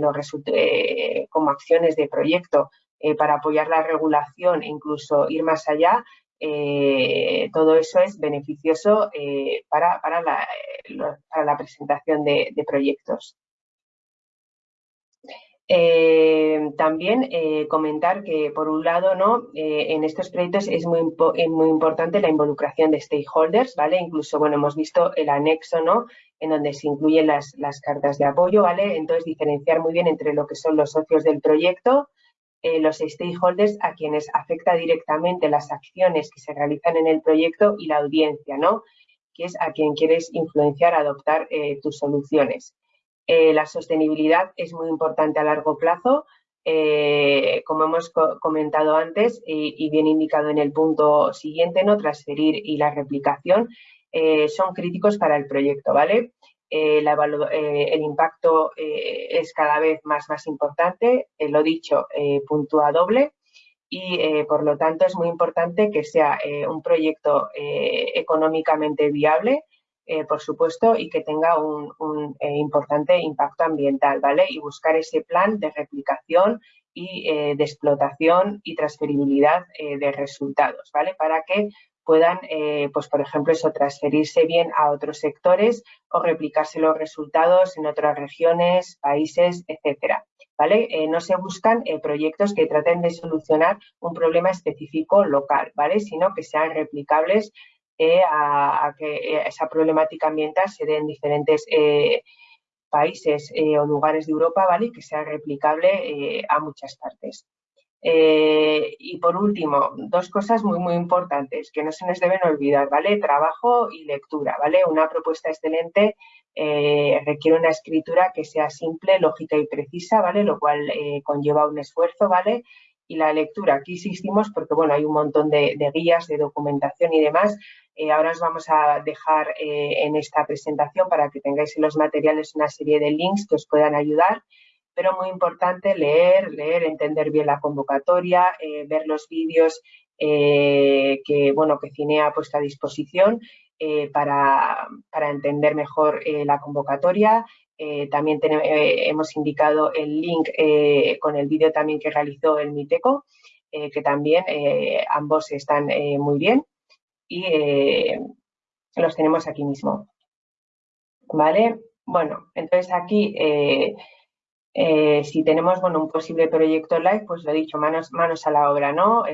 como acciones de proyecto para apoyar la regulación e incluso ir más allá, todo eso es beneficioso para, la, presentación de proyectos. Eh, también eh, comentar que, por un lado, ¿no? Eh, en estos proyectos es muy, muy importante la involucración de stakeholders, ¿vale? Incluso, bueno, hemos visto el anexo, ¿no? En donde se incluyen las, las cartas de apoyo, ¿vale? Entonces, diferenciar muy bien entre lo que son los socios del proyecto, los stakeholders a quienes afecta directamente las acciones que se realizan en el proyecto y la audiencia, ¿no? Que es a quien quieres influenciar adoptar tus soluciones. Eh, la sostenibilidad es muy importante a largo plazo, eh, como hemos comentado antes y, bien indicado en el punto siguiente, ¿no? transferir y la replicación eh, son críticos para el proyecto, ¿vale? el impacto es cada vez más, más importante, lo dicho, puntúa doble y por lo tanto es muy importante que sea un proyecto económicamente viable, eh, por supuesto, y que tenga un, eh, importante impacto ambiental, ¿vale? Y buscar ese plan de replicación y eh, de explotación y transferibilidad de resultados, ¿vale? Para que puedan, pues por ejemplo, eso, transferirse bien a otros sectores o replicarse los resultados en otras regiones, países, etcétera. ¿Vale? no se buscan proyectos que traten de solucionar un problema específico local, ¿vale? Sino que sean replicables eh, a, que eh, esa problemática ambiental se dé en diferentes eh, países o lugares de Europa, ¿vale? Y que sea replicable a muchas partes. y por último, dos cosas muy, muy importantes que no se nos deben olvidar, ¿vale? Trabajo y lectura, ¿vale? Una propuesta excelente requiere una escritura que sea simple, lógica y precisa, ¿vale? Lo cual conlleva un esfuerzo, ¿vale? y la lectura. Aquí insistimos porque, bueno, hay un montón de, guías, de documentación y demás. Eh, ahora os vamos a dejar eh, en esta presentación para que tengáis en los materiales una serie de links que os puedan ayudar, pero muy importante leer, leer, entender bien la convocatoria, eh, ver los vídeos que, bueno, que Cine ha puesto a disposición para, para, entender mejor la convocatoria, también hemos indicado el link con el vídeo también que realizó el MITECO, que también ambos están muy bien y los tenemos aquí mismo. ¿Vale? Bueno, entonces aquí si tenemos bueno, un posible proyecto live, pues lo he dicho, manos, manos a la obra, ¿no?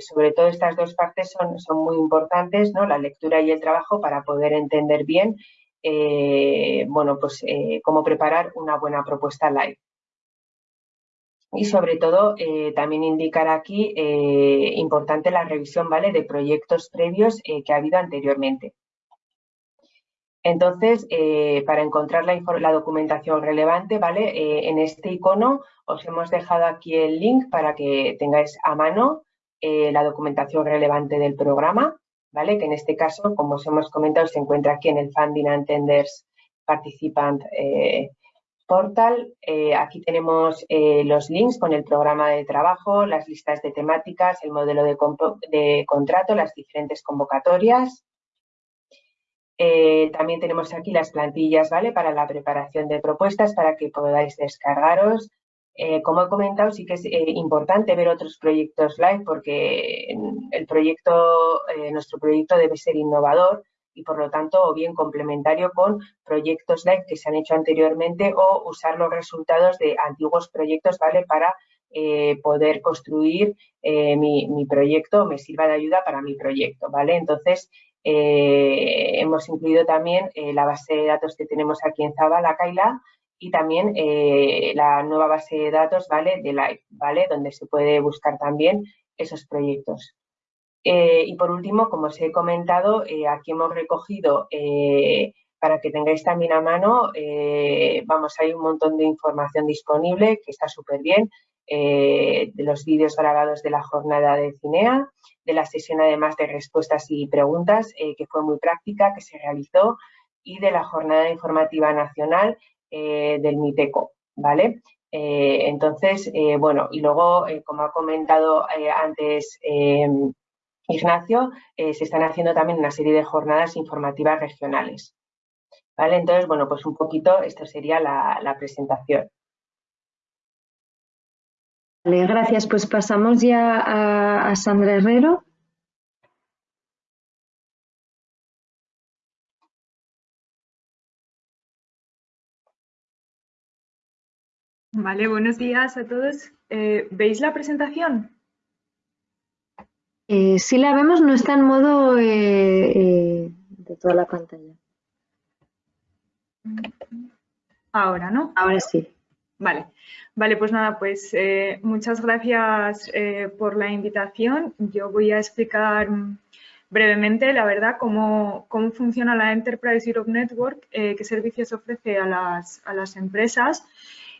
sobre todo estas dos partes son, son muy importantes, ¿no? La lectura y el trabajo para poder entender bien eh, bueno, pues eh, cómo preparar una buena propuesta live. Y sobre todo, eh, también indicar aquí, importante la revisión, ¿vale?, de proyectos previos que ha habido anteriormente. Entonces, para encontrar la, la, documentación relevante, ¿vale? en este icono os hemos dejado aquí el link para que tengáis a mano la documentación relevante del programa. ¿vale? Que en este caso, como os hemos comentado, se encuentra aquí en el Funding and Tenders Participant eh, Portal. Eh, aquí tenemos eh, los links con el programa de trabajo, las listas de temáticas, el modelo de, contrato, las diferentes convocatorias. también tenemos aquí las plantillas, ¿vale? Para la preparación de propuestas para que podáis descargaros eh, como he comentado, sí que es eh, importante ver otros proyectos live porque el proyecto, eh, nuestro proyecto debe ser innovador y por lo tanto o bien complementario con proyectos live que se han hecho anteriormente o usar los resultados de antiguos proyectos ¿vale? para poder construir mi, mi, proyecto, me sirva de ayuda para mi proyecto. ¿vale? Entonces, hemos incluido también la base de datos que tenemos aquí en Zabala, Kaila, y también eh, la nueva base de datos ¿vale? de Live, ¿vale? donde se puede buscar también esos proyectos. Eh, y por último, como os he comentado, eh, aquí hemos recogido, para que tengáis también a mano, vamos, hay un montón de información disponible que está súper bien, de los vídeos grabados de la jornada de CINEA, de la sesión además de respuestas y preguntas, que fue muy práctica, que se realizó, y de la jornada informativa nacional eh, del MITECO, ¿vale? Eh, entonces, eh, bueno, y luego, como ha comentado antes Ignacio, se están haciendo también una serie de jornadas informativas regionales. ¿Vale? Entonces, bueno, pues un poquito, esto sería la, presentación. Vale, gracias. Pues pasamos ya a Sandra Herrero. Vale, buenos días a todos. Eh, ¿Veis la presentación? Eh, sí la vemos, no está en modo eh, de toda la pantalla. Ahora, ¿no? Ahora sí. Vale, vale, pues nada, pues muchas gracias por la invitación. Yo voy a explicar brevemente, la verdad, cómo, cómo funciona la Enterprise Europe Network, qué servicios ofrece a las, a las empresas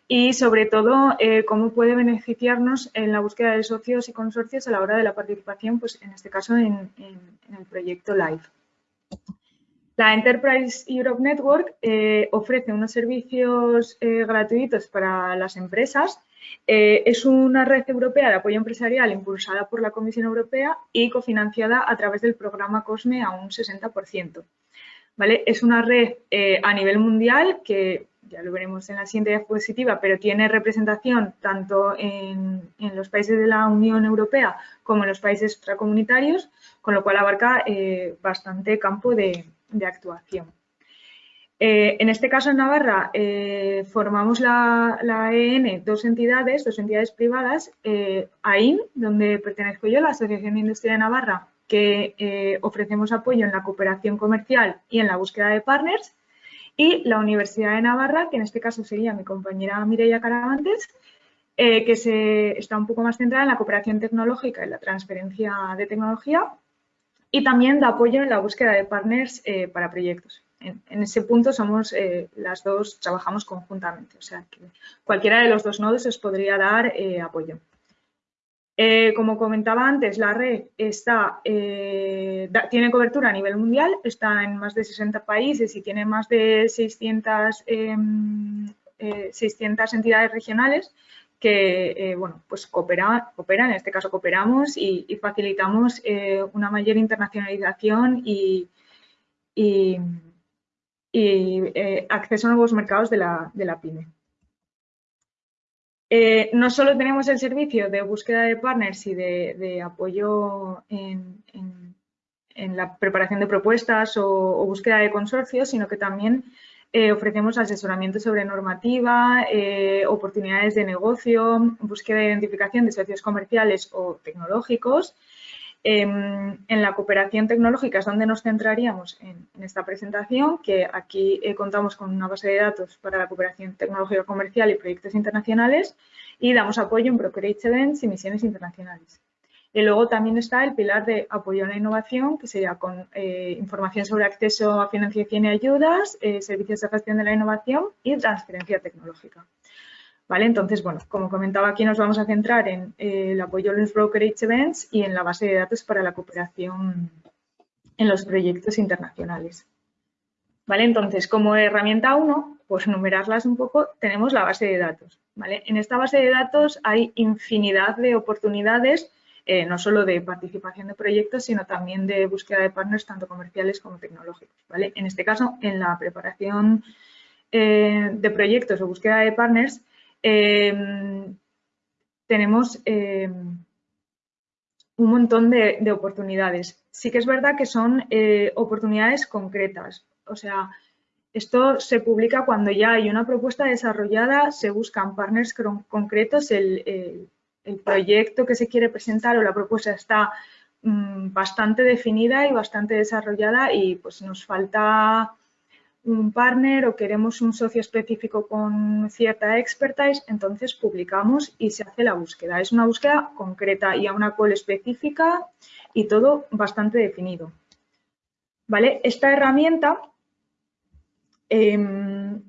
y sobre todo eh, cómo puede beneficiarnos en la búsqueda de socios y consorcios a la hora de la participación, pues en este caso en, el proyecto LIFE. La Enterprise Europe Network eh, ofrece unos servicios eh, gratuitos para las empresas. es una red europea de apoyo empresarial impulsada por la Comisión Europea y cofinanciada a través del programa COSME a un 60%. ¿Vale? Es una red a nivel mundial que ya lo veremos en la siguiente diapositiva, pero tiene representación tanto en, los países de la Unión Europea como en los países extracomunitarios, con lo cual abarca eh, bastante campo de, actuación. Eh, en este caso, en Navarra, eh, formamos la, la, EN dos entidades, dos entidades privadas, AIN, donde pertenezco yo, la Asociación de Industria de Navarra, que ofrecemos apoyo en la cooperación comercial y en la búsqueda de partners, y la Universidad de Navarra, que en este caso sería mi compañera Mireia Caravantes, eh, que se, está un poco más centrada en la cooperación tecnológica y la transferencia de tecnología y también da apoyo en la búsqueda de partners eh, para proyectos. En, ese punto somos eh, las dos, trabajamos conjuntamente, o sea que cualquiera de los dos nodos os podría dar apoyo. Eh, como comentaba antes, la red eh, tiene cobertura a nivel mundial, está en más de 60 países y tiene más de 600, 600 em, eh, entidades regionales que bueno, pues cooperan, en este caso cooperamos y, facilitamos una mayor internacionalización y, acceso a nuevos mercados de la pyme. Eh, no solo tenemos el servicio de búsqueda de partners y de, apoyo en, la preparación de propuestas o, búsqueda de consorcios, sino que también eh, ofrecemos asesoramiento sobre normativa, eh, oportunidades de negocio, búsqueda de identificación de socios comerciales o tecnológicos Em, en la cooperación tecnológica es donde nos centraríamos en, esta presentación, que aquí eh, contamos con una base de datos para la cooperación tecnológica comercial y proyectos internacionales y damos apoyo en brokerage events y misiones internacionales. Y luego también está el pilar de apoyo a la innovación, que sería con eh, información sobre acceso a financiación y ayudas, eh, servicios de gestión de la innovación y transferencia tecnológica. ¿Vale? Entonces, bueno, como comentaba aquí, nos vamos a centrar en eh, el apoyo a los brokerage events y en la base de datos para la cooperación en los proyectos internacionales. ¿Vale? Entonces, como herramienta 1, pues numerarlas un poco, tenemos la base de datos. ¿vale? En esta base de datos hay infinidad de oportunidades, eh, no solo de participación de proyectos, sino también de búsqueda de partners, tanto comerciales como tecnológicos. ¿vale? En este caso, en la preparación eh, de proyectos o búsqueda de partners, Em, tenemos em, un montón de, oportunidades. Sí que es verdad que son eh, oportunidades concretas. O sea, esto se publica cuando ya hay una propuesta desarrollada, se buscan partners concretos, el, proyecto que se quiere presentar o la propuesta está mm, bastante definida y bastante desarrollada y pues nos falta un partner o queremos un socio específico con cierta expertise, entonces publicamos y se hace la búsqueda. Es una búsqueda concreta y a una call específica y todo bastante definido. ¿Vale? Esta herramienta em,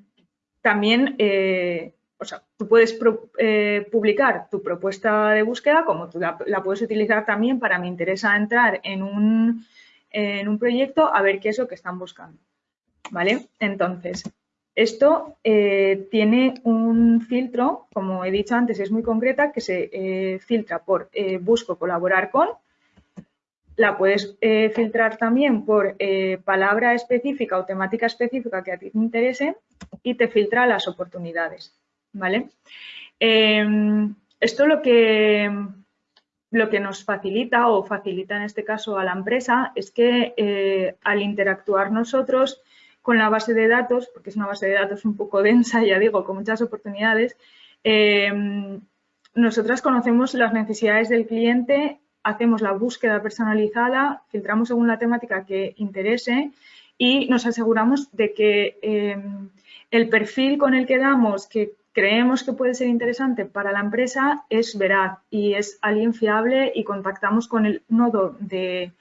también, eh, o sea, tú puedes eh, publicar tu propuesta de búsqueda como tú la, puedes utilizar también para me interesa entrar en un, en un proyecto a ver qué es lo que están buscando. ¿Vale? Entonces, esto eh, tiene un filtro, como he dicho antes, es muy concreta, que se eh, filtra por eh, busco colaborar con, la puedes filtrar también por palabra específica o temática específica que a ti te interese y te filtra las oportunidades, ¿vale? Em, esto lo que, lo que nos facilita o facilita en este caso a la empresa es que al interactuar nosotros con la base de datos, porque es una base de datos un poco densa, ya digo, con muchas oportunidades, Em, nosotras conocemos las necesidades del cliente, hacemos la búsqueda personalizada, filtramos según la temática que interese y nos aseguramos de que em, el perfil con el que damos, que creemos que puede ser interesante para la empresa, es veraz y es alguien fiable y contactamos con el nodo de,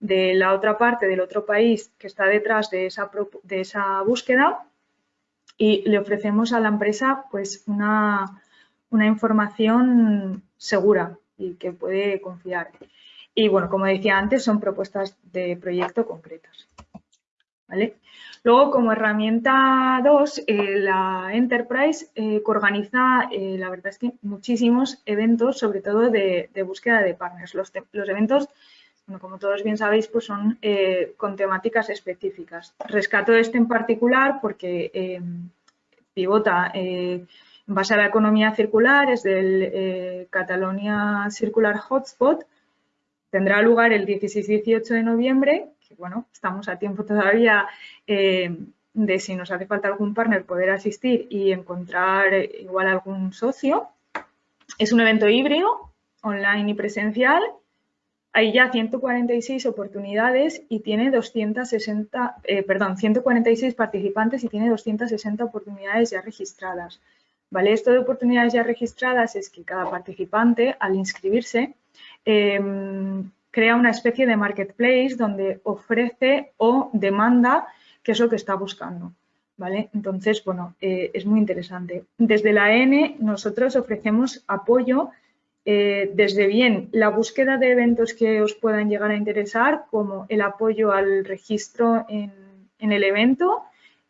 la otra parte, del otro país que está detrás de esa, de esa búsqueda y le ofrecemos a la empresa pues una, una información segura y que puede confiar. Y bueno, como decía antes, son propuestas de proyecto concretas. ¿Vale? Luego, como herramienta 2, eh, la Enterprise eh, organiza, eh, la verdad es que muchísimos eventos, sobre todo de, búsqueda de partners. Los, los eventos, como todos bien sabéis, pues son con temáticas específicas. Rescato este en particular porque pivota en base a la economía circular, es del eh, Catalonia Circular Hotspot. Tendrá lugar el 16-18 de noviembre, que bueno, estamos a tiempo todavía eh, de si nos hace falta algún partner poder asistir y encontrar igual algún socio. Es un evento híbrido, online y presencial. Hay ya 146 oportunidades y tiene 260, eh, perdón, 146 participantes y tiene 260 oportunidades ya registradas. ¿Vale? Esto de oportunidades ya registradas es que cada participante, al inscribirse, em, crea una especie de marketplace donde ofrece o demanda qué es lo que está buscando. ¿Vale? Entonces, bueno, eh, es muy interesante. Desde la N nosotros ofrecemos apoyo eh, desde bien la búsqueda de eventos que os puedan llegar a interesar, como el apoyo al registro en, el evento,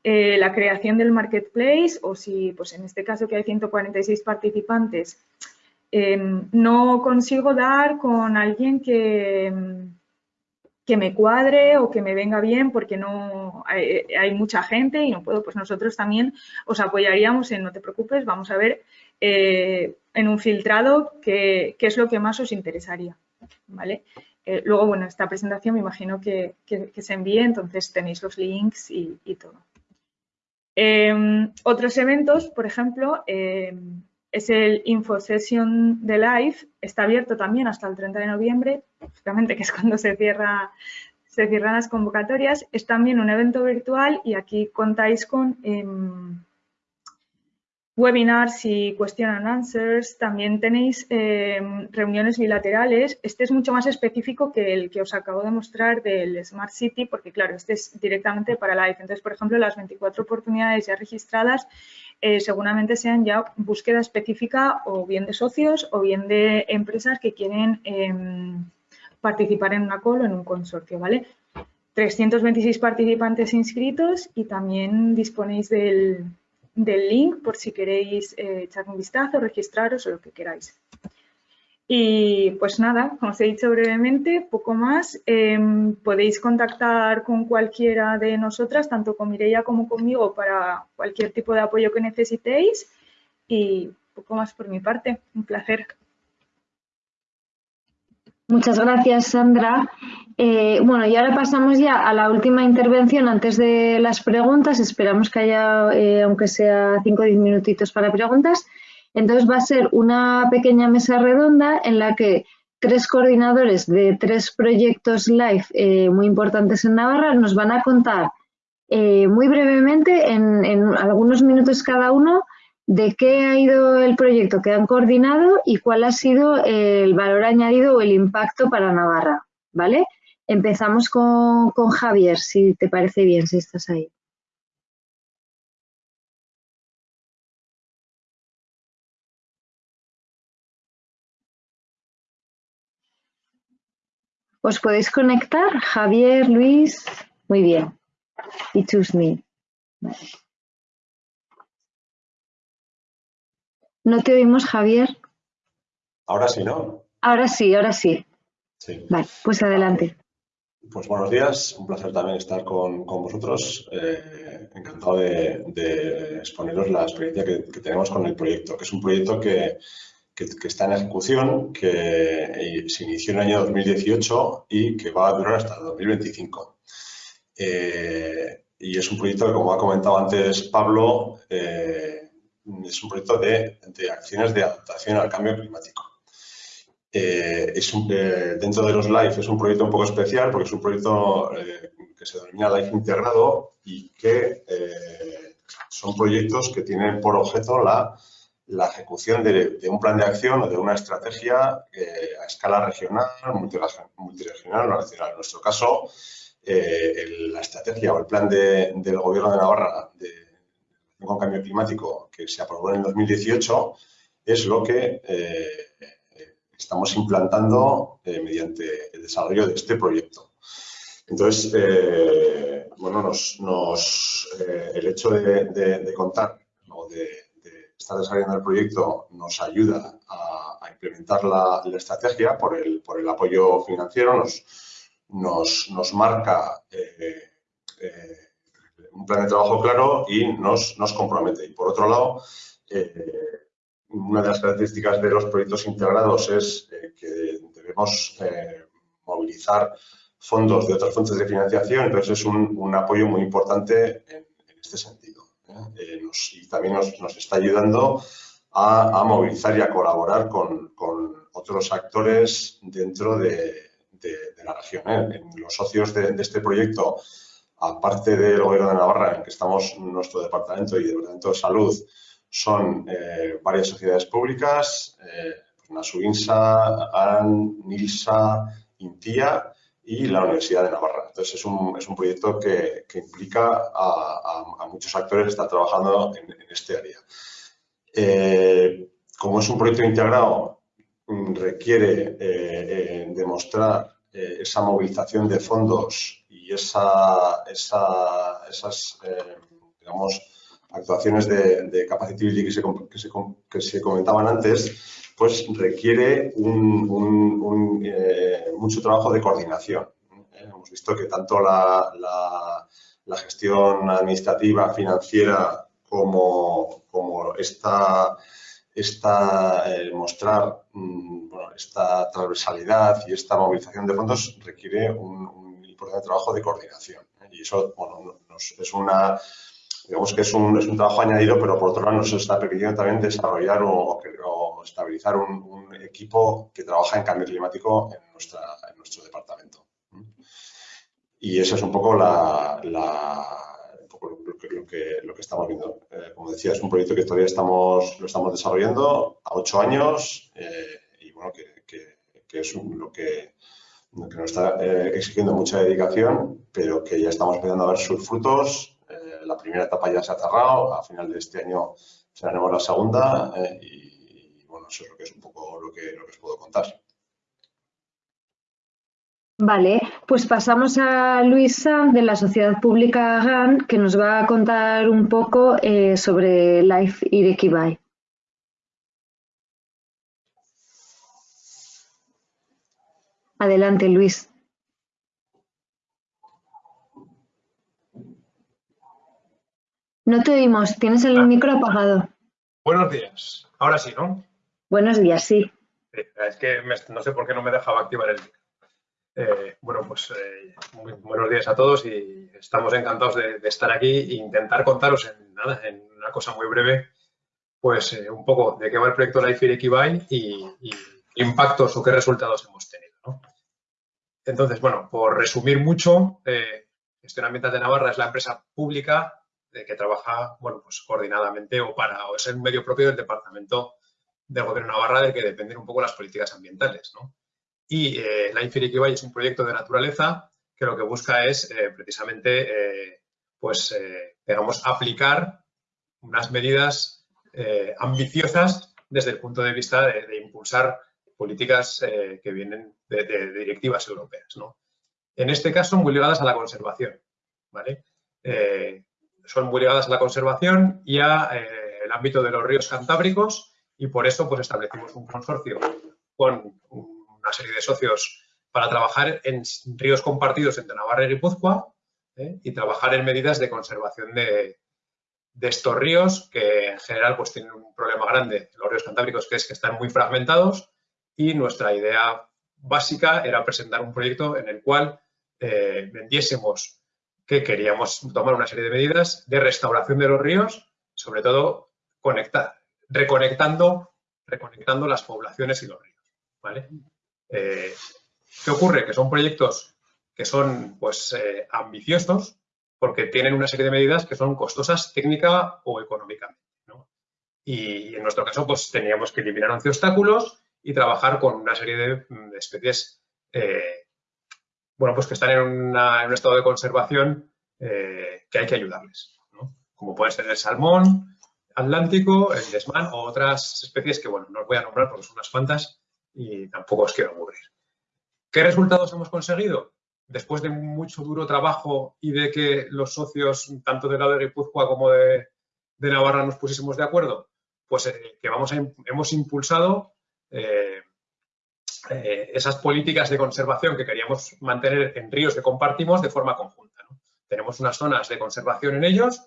eh, la creación del marketplace o si, pues en este caso que hay 146 participantes, em, no consigo dar con alguien que, que me cuadre o que me venga bien porque no hay, mucha gente y no puedo, pues nosotros también os apoyaríamos en no te preocupes, vamos a ver eh, en un filtrado qué, es lo que más os interesaría. ¿vale? Eh, luego, bueno, esta presentación me imagino que, se envíe, entonces tenéis los links y todo. Em, otros eventos, por ejemplo, em, es el Info Session de Live, está abierto también hasta el 30 de noviembre, justamente que es cuando se, cierra, se cierran las convocatorias. Es también un evento virtual y aquí contáis con em, webinars y question and answers. También tenéis em, reuniones bilaterales. Este es mucho más específico que el que os acabo de mostrar del Smart City, porque claro, este es directamente para Live. Entonces, por ejemplo, las 24 oportunidades ya registradas eh, seguramente sean ya búsqueda específica o bien de socios o bien de empresas que quieren em, participar en una call o en un consorcio, ¿vale? 326 participantes inscritos y también disponéis del, del link por si queréis eh, echar un vistazo, registraros o lo que queráis. Y pues nada, como os he dicho brevemente, poco más. Em, podéis contactar con cualquiera de nosotras, tanto con Mireia como conmigo, para cualquier tipo de apoyo que necesitéis. Y poco más por mi parte. Un placer. Muchas gracias, Sandra. Eh, bueno, y ahora pasamos ya a la última intervención antes de las preguntas. Esperamos que haya, eh, aunque sea 5 o 10 minutitos para preguntas. Entonces va a ser una pequeña mesa redonda en la que tres coordinadores de tres proyectos live eh, muy importantes en Navarra nos van a contar muy brevemente, en, en algunos minutos cada uno, de qué ha ido el proyecto que han coordinado y cuál ha sido el valor añadido o el impacto para Navarra, ¿vale? Empezamos con, Javier, si te parece bien, si estás ahí. ¿Os podéis conectar? Javier, Luis, muy bien. Y choose me. No te oímos, Javier. Ahora sí, ¿no? Ahora sí, ahora sí. Sí. Vale, pues adelante. Pues buenos días, un placer también estar con, vosotros. Eh, encantado de, exponeros la experiencia que, tenemos con el proyecto, que es un proyecto que, está en ejecución, que se inició en el año 2018 y que va a durar hasta 2025. Eh, y es un proyecto que, como ha comentado antes Pablo, eh, es un proyecto de, acciones de adaptación al cambio climático. Eh, es eh, dentro de los LIFE es un proyecto un poco especial porque es un proyecto eh, que se denomina LIFE integrado y que son proyectos que tienen por objeto la, la ejecución de, un plan de acción o de una estrategia a escala regional, multiregional o nacional. En nuestro caso, la estrategia o el plan del Gobierno de Navarra de, con cambio climático que se aprobó en el 2018 es lo que estamos implantando eh, mediante el desarrollo de este proyecto. Entonces, eh, bueno, nos, eh, el hecho de, contar o de, estar desarrollando el proyecto nos ayuda a, implementar la, estrategia por el, por el apoyo financiero, nos, nos, nos marca un plan de trabajo claro y nos, nos compromete. Y por otro lado, una de las características de los proyectos integrados es eh, que debemos eh, movilizar fondos de otras fuentes de financiación, entonces es un, apoyo muy importante en, este sentido. ¿eh? y también nos, está ayudando a, movilizar y a colaborar con, otros actores dentro de, la región. los socios de, este proyecto, aparte del Gobierno de Navarra, en que estamos nuestro departamento y el Departamento de Salud, son eh, varias sociedades públicas, eh, Nasuinsa, AN, NILSA, INTIA y la Universidad de Navarra. Entonces, es un, es un proyecto que, que implica a, muchos actores que están trabajando en, este área. Eh, como es un proyecto integrado, requiere eh, esa movilización de fondos y esa, esa esas, digamos, actuaciones de, de que se, comentaban antes, pues requiere eh, mucho trabajo de coordinación. Eh, hemos visto que tanto la, la, gestión administrativa, financiera, como, como esta, esta eh, mostrar mm, esta transversalidad y esta movilización de fondos requiere un, importante trabajo de coordinación. Y eso bueno, es una digamos que es un, es un trabajo añadido, pero por otro lado nos está permitiendo también desarrollar o, estabilizar un, equipo que trabaja en cambio climático en, nuestra, en nuestro departamento. Y eso es un poco, la, lo, que, lo, que, estamos viendo. Eh, como decía, es un proyecto que todavía estamos, lo estamos desarrollando a ocho años eh, y bueno, que, que, es lo que, nos está eh, exigiendo mucha dedicación, pero que ya estamos empezando a ver sus frutos la primera etapa ya se ha cerrado, a final de este año cerraremos la segunda y, bueno, eso es lo que es un poco lo que, os puedo contar. Vale, pues pasamos a Luisa de la Sociedad Pública GAN, que nos va a contar un poco eh, sobre Life Irekibai. Adelante, Luis. No te oímos, tienes el ah. micro apagado. Buenos días. Ahora sí, ¿no? Buenos días, sí. es que no sé por qué no me dejaba activar el micro. Eh, bueno, pues eh, buenos días a todos y estamos encantados de, estar aquí e intentar contaros en, nada, en una cosa muy breve, pues eh, un poco de qué va el proyecto Life Equivine y, y impactos o qué resultados hemos tenido. Entonces, bueno, por resumir mucho, Gestión Ambiental de Navarra es la empresa pública que trabaja bueno, pues coordinadamente o para o es el medio propio del Departamento del Gobierno de Navarra del que dependen un poco las políticas ambientales. ¿no? Y eh, la Infiriquibay es un proyecto de naturaleza que lo que busca es eh, precisamente eh, pues, digamos, aplicar unas medidas ambiciosas desde el punto de vista de, impulsar políticas que vienen de, directivas europeas. En este caso, muy ligadas a la conservación. ¿vale? son muy ligadas a la conservación y al eh, ámbito de los ríos cantábricos y por eso pues, establecimos un consorcio con una serie de socios para trabajar en ríos compartidos entre Navarra y Guipúzcoa ¿eh? y trabajar en medidas de conservación de, estos ríos que en general pues, tienen un problema grande, los ríos cantábricos, que es que están muy fragmentados y nuestra idea básica era presentar un proyecto en el cual eh, vendiésemos que queríamos tomar una serie de medidas de restauración de los ríos, sobre todo reconectando, reconectando las poblaciones y los ríos. ¿vale? Eh, ¿Qué ocurre? Que son proyectos que son pues, eh, ambiciosos porque tienen una serie de medidas que son costosas técnica o económicamente. Y en nuestro caso pues, teníamos que eliminar 11 obstáculos y trabajar con una serie de, especies eh, bueno, pues que están en, un estado de conservación que hay que ayudarles, como puede ser el salmón atlántico, el desmán o otras especies que, bueno, no os voy a nombrar porque son unas cuantas y tampoco os quiero aburrir. ¿Qué resultados hemos conseguido? Después de mucho duro trabajo y de que los socios, tanto de lado de Guipúzcoa como de, Navarra, nos pusiésemos de acuerdo, pues eh, que vamos hemos impulsado eh, eh, esas políticas de conservación que queríamos mantener en ríos que compartimos de forma conjunta. Tenemos unas zonas de conservación en ellos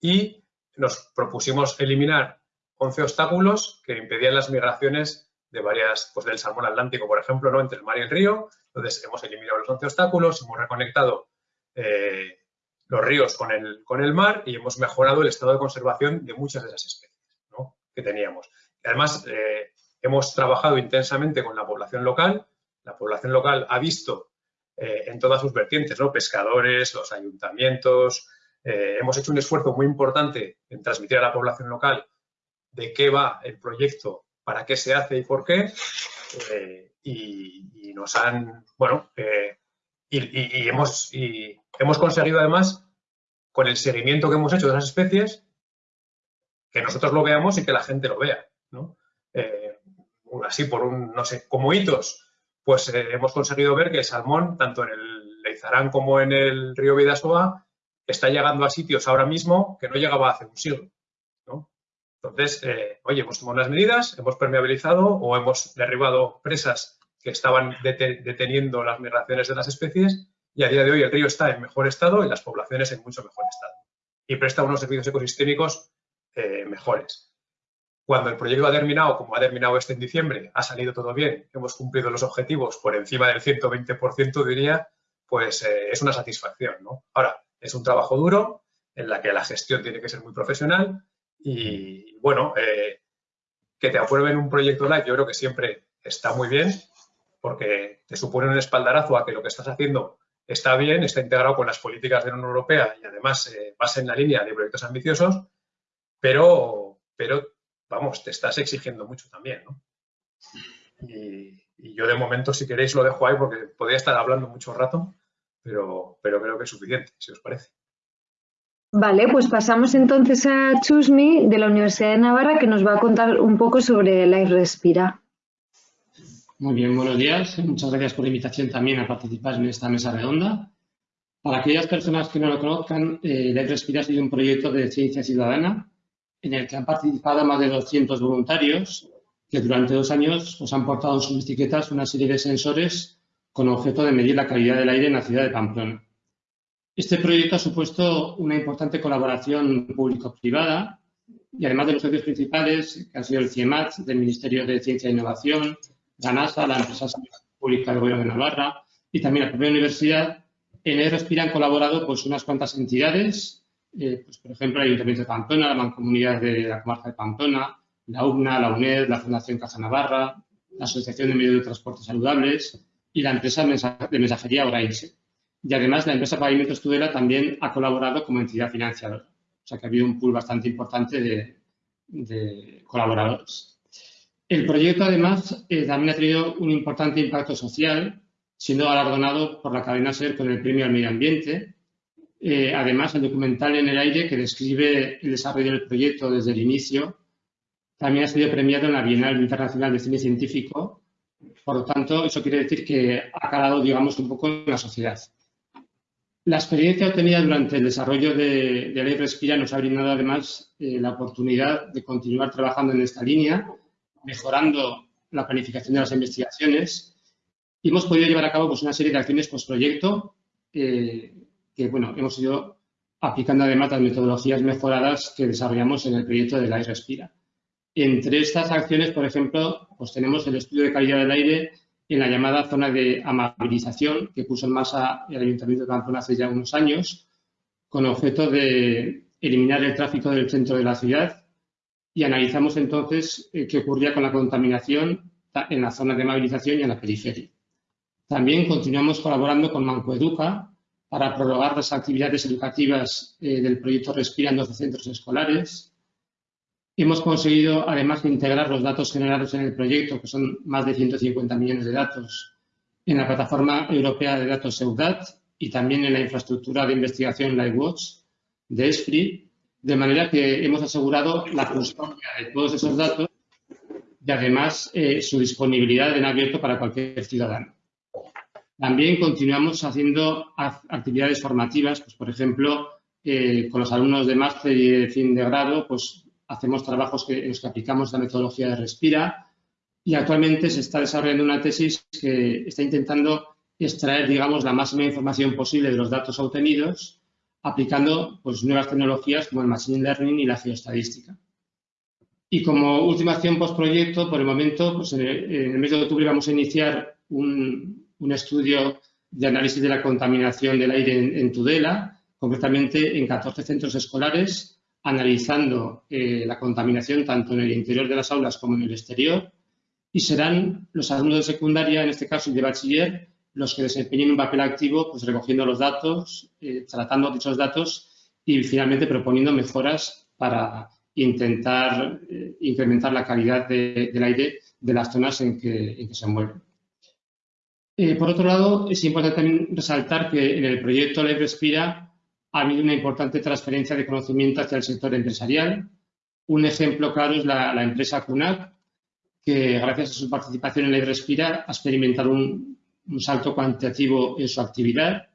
y nos propusimos eliminar 11 obstáculos que impedían las migraciones de varias, pues del salmón atlántico, por ejemplo, ¿no? entre el mar y el río. Entonces, hemos eliminado los 11 obstáculos, hemos reconectado eh, los ríos con el, con el mar y hemos mejorado el estado de conservación de muchas de esas especies que teníamos. además, eh, hemos trabajado intensamente con la población local. La población local ha visto eh, en todas sus vertientes, ¿no? pescadores, los ayuntamientos. hemos hecho un esfuerzo muy importante en transmitir a la población local de qué va el proyecto para qué se hace y por qué. Eh, y, nos han, bueno, eh, y, hemos, y hemos conseguido además, con el seguimiento que hemos hecho de las especies, que nosotros lo veamos y que la gente lo vea, ¿no? Eh, así por un, no sé, como hitos, pues hemos conseguido ver que el salmón, tanto en el Leizarán como en el río Vidasoa, está llegando a sitios ahora mismo que no llegaba hace un siglo. Entonces, eh, oye, hemos tomado unas medidas, hemos permeabilizado o hemos derribado presas que estaban deteniendo las migraciones de las especies y a día de hoy el río está en mejor estado y las poblaciones en mucho mejor estado y presta unos servicios ecosistémicos eh, mejores. Cuando el proyecto ha terminado, como ha terminado este en diciembre, ha salido todo bien, hemos cumplido los objetivos por encima del 120%, diría, pues eh, es una satisfacción. ¿no? Ahora, es un trabajo duro en la que la gestión tiene que ser muy profesional, y bueno, eh, que te aprueben un proyecto live yo creo que siempre está muy bien porque te supone un espaldarazo a que lo que estás haciendo está bien, está integrado con las políticas de la Unión Europea y además eh, vas en la línea de proyectos ambiciosos, pero, pero vamos, te estás exigiendo mucho también, ¿no? Y, yo de momento, si queréis, lo dejo ahí porque podría estar hablando mucho rato, pero, pero creo que es suficiente, si os parece. Vale, pues pasamos entonces a Chusmi de la Universidad de Navarra que nos va a contar un poco sobre Life Respira. Muy bien, buenos días. Muchas gracias por la invitación también a participar en esta mesa redonda. Para aquellas personas que no lo conozcan, eh, Life Respira ha sido un proyecto de ciencia ciudadana en el que han participado más de 200 voluntarios que durante dos años pues, han portado en sus bicicletas una serie de sensores con objeto de medir la calidad del aire en la ciudad de Pamplona. Este proyecto ha supuesto una importante colaboración público-privada y además de los socios principales, que han sido el CIEMAT del Ministerio de Ciencia e Innovación, la NASA, la empresa pública del Gobierno de Navarra y también la propia universidad, en el han colaborado pues, unas cuantas entidades, eh, pues, por ejemplo, el Ayuntamiento de Pamplona, la Mancomunidad de la Comarca de Pamplona, la UNA, la UNED, la Fundación Caja Navarra, la Asociación de Medios de Transporte Saludables y la empresa de mensajería Orainse. Y además la empresa Pavimentos Tudela también ha colaborado como entidad financiadora. O sea que ha habido un pool bastante importante de, colaboradores. El proyecto además eh, también ha tenido un importante impacto social, siendo galardonado por la cadena SER con el Premio al Medio Ambiente. Eh, además, el documental En el Aire, que describe el desarrollo del proyecto desde el inicio, también ha sido premiado en la Bienal Internacional de Cine Científico. Por lo tanto, eso quiere decir que ha calado, digamos, un poco en la sociedad. La experiencia obtenida durante el desarrollo de, de Ley Respira nos ha brindado además eh, la oportunidad de continuar trabajando en esta línea, mejorando la planificación de las investigaciones y hemos podido llevar a cabo pues, una serie de acciones post-proyecto eh, que bueno, hemos ido aplicando además las metodologías mejoradas que desarrollamos en el proyecto de Ley Respira. Entre estas acciones, por ejemplo, pues tenemos el estudio de calidad del aire en la llamada zona de amabilización que puso en marcha el Ayuntamiento de Pamplona hace ya unos años, con objeto de eliminar el tráfico del centro de la ciudad y analizamos entonces eh, qué ocurría con la contaminación en la zona de movilización y en la periferia. También continuamos colaborando con Mancoeduca para prorrogar las actividades educativas eh, del proyecto Respira en 12 centros escolares. Hemos conseguido, además de integrar los datos generados en el proyecto, que son más de 150 millones de datos, en la plataforma europea de datos EUDAT y también en la infraestructura de investigación LiveWatch de ESFRI, de manera que hemos asegurado la custodia de todos esos datos y además eh, su disponibilidad en abierto para cualquier ciudadano. También continuamos haciendo actividades formativas, pues, por ejemplo, eh, con los alumnos de máster y de fin de grado, pues hacemos trabajos en los que aplicamos la metodología de Respira y actualmente se está desarrollando una tesis que está intentando extraer, digamos, la máxima información posible de los datos obtenidos aplicando pues, nuevas tecnologías como el Machine Learning y la geoestadística. Y como última acción postproyecto, por el momento, pues en, el, mes de octubre vamos a iniciar un, estudio de análisis de la contaminación del aire en, Tudela, concretamente en 14 centros escolares, analizando eh, la contaminación tanto en el interior de las aulas como en el exterior. Y serán los alumnos de secundaria, en este caso y de bachiller, los que desempeñen un papel activo, pues recogiendo los datos, eh, tratando dichos datos y finalmente proponiendo mejoras para intentar eh, incrementar la calidad del aire de las zonas en que, se mueven. Por otro lado, es importante también resaltar que en el proyecto Ley Respira ha habido una importante transferencia de conocimiento hacia el sector empresarial. Un ejemplo claro es la, la empresa CUNAC, que gracias a su participación en Ley Respira ha experimentado un, un salto cuantitativo en su actividad.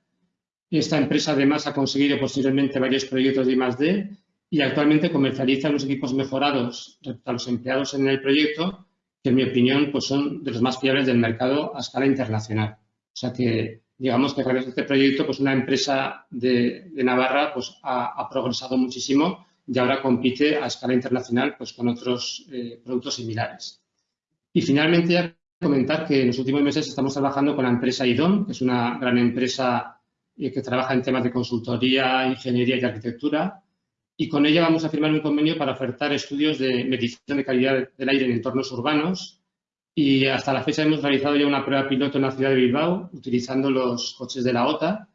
Esta empresa además ha conseguido posteriormente varios proyectos de I+.D. y actualmente comercializa unos equipos mejorados respecto a los empleados en el proyecto que en mi opinión pues son de los más fiables del mercado a escala internacional. O sea que digamos que a este proyecto pues una empresa de, Navarra pues ha, progresado muchísimo y ahora compite a escala internacional pues con otros eh, productos similares. Y finalmente comentar que en los últimos meses estamos trabajando con la empresa IDOM, que es una gran empresa eh, que trabaja en temas de consultoría, ingeniería y arquitectura, y con ella vamos a firmar un convenio para ofertar estudios de medición de calidad del aire en entornos urbanos y hasta la fecha hemos realizado ya una prueba piloto en la ciudad de Bilbao utilizando los coches de la OTA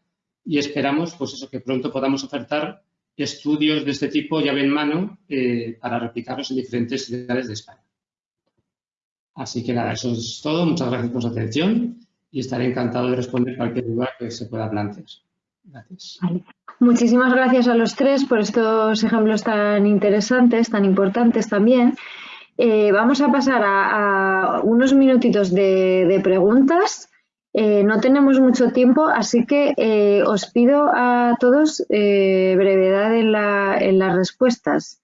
y esperamos pues eso, que pronto podamos ofertar estudios de este tipo llave en mano eh, para replicarlos en diferentes ciudades de España. Así que nada, eso es todo. Muchas gracias por su atención y estaré encantado de responder cualquier duda que se pueda plantear. Gracias. Muchísimas gracias a los tres por estos ejemplos tan interesantes, tan importantes también. Eh, vamos a pasar a, unos minutitos de, preguntas. Eh, no tenemos mucho tiempo, así que eh, os pido a todos brevedad en, las respuestas.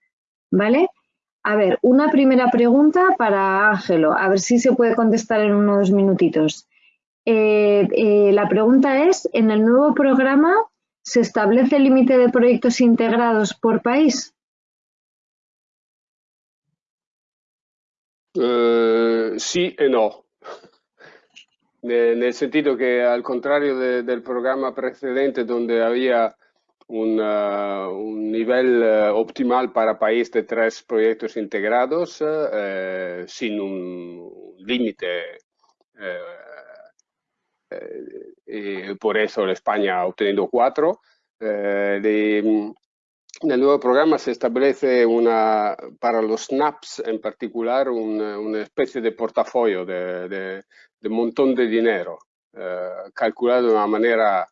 ¿Vale? A ver, una primera pregunta para Ángelo, a ver si se puede contestar en unos minutitos. La pregunta es, ¿en el nuevo programa se establece el límite de proyectos integrados por país? Eh, sí y no. En el sentido que, al contrario del programa precedente, donde había un, nivel eh, optimal para país de tres proyectos integrados eh, sin un límite. Por eso España ha obtenido cuatro. En el nuevo programa se establece una, para los SNAPs en particular una, especie de portafolio de, de, de montón de dinero calculado de una manera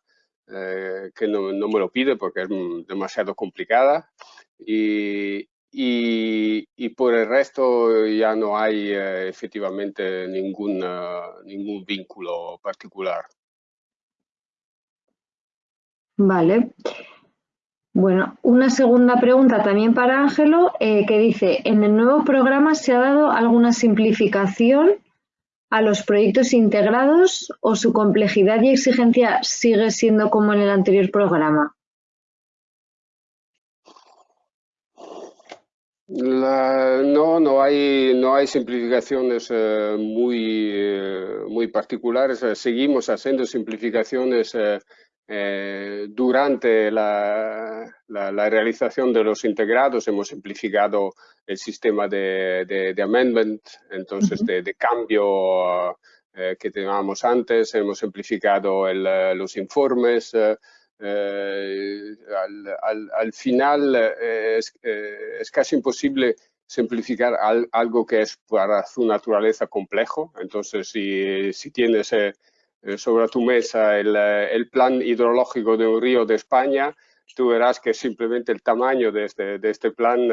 eh, que no, me lo pide porque es demasiado complicada y, y, por el resto ya no hay eh, efectivamente ningún, ningún vínculo particular. Vale. Bueno, una segunda pregunta también para Ángelo, eh, que dice, ¿en el nuevo programa se ha dado alguna simplificación a los proyectos integrados o su complejidad y exigencia sigue siendo como en el anterior programa? no, no hay, no hay simplificaciones eh, muy, eh, muy particulares. Seguimos haciendo simplificaciones durante la, realización de los integrados hemos simplificado el sistema de, amendment, entonces de, cambio eh, que teníamos antes, hemos simplificado los informes. Eh, al, final es, casi imposible simplificar algo que es para su naturaleza complejo. Entonces, si, si tienes eh, sobre tu mesa eh, el, plan hidrológico de un río de España, tú verás que simplemente el tamaño de este, de este plan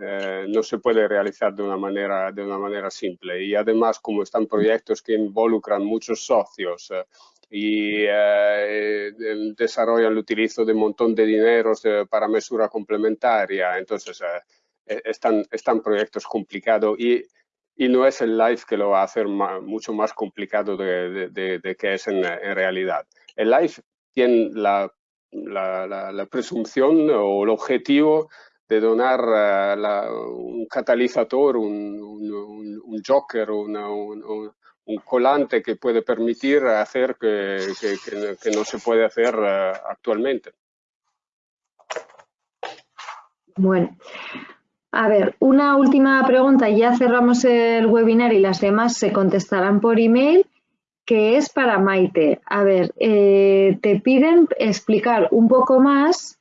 eh, no se puede realizar de una, manera, de una manera simple. Y además, como están proyectos que involucran muchos socios y desarrollan el utilizo de un montón de dinero para mesura complementaria, entonces están, están proyectos complicados y y no es el live que lo va a hacer mucho más complicado de, que es en, realidad. El live tiene la, presunción o el objetivo de donar eh, un catalizador, un, joker, un, colante que puede permitir hacer que, que no se puede hacer eh, actualmente. Bueno, a ver, una última pregunta, ya cerramos el webinar y las demás se contestarán por email, que es para Maite. A ver, eh, te piden explicar un poco más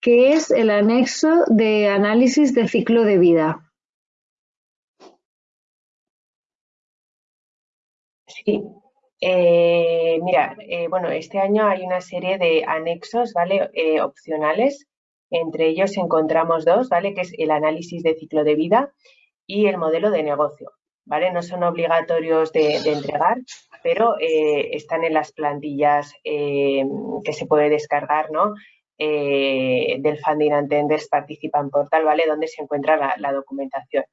qué es el anexo de análisis de ciclo de vida. Sí, eh, mira, eh, bueno, este año hay una serie de anexos, ¿vale? opcionales entre ellos encontramos dos, ¿vale? Que es el análisis de ciclo de vida y el modelo de negocio, ¿vale? No son obligatorios de, entregar, pero eh, están en las plantillas eh, que se puede descargar, ¿no? Eh, del Funding Attenders Participan Portal, ¿vale? Donde se encuentra la, documentación.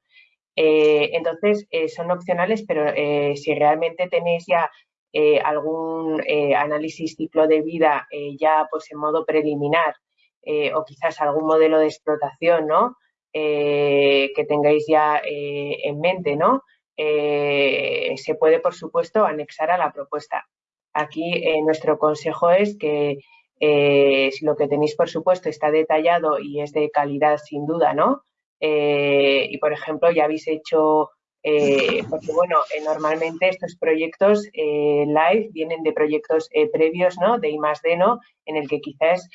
entonces, son opcionales, pero si realmente tenéis ya algún análisis ciclo de vida ya pues en modo preliminar eh, o quizás algún modelo de explotación ¿no? Eh, que tengáis ya eh, en mente, ¿no? se puede, por supuesto, anexar a la propuesta. Aquí nuestro consejo es que si lo que tenéis, por supuesto, está detallado y es de calidad sin duda, ¿no? y, por ejemplo, ya habéis hecho eh, porque bueno, eh, normalmente estos proyectos eh, live vienen de proyectos previos, ¿no? De I más D, ¿no? En el que quizás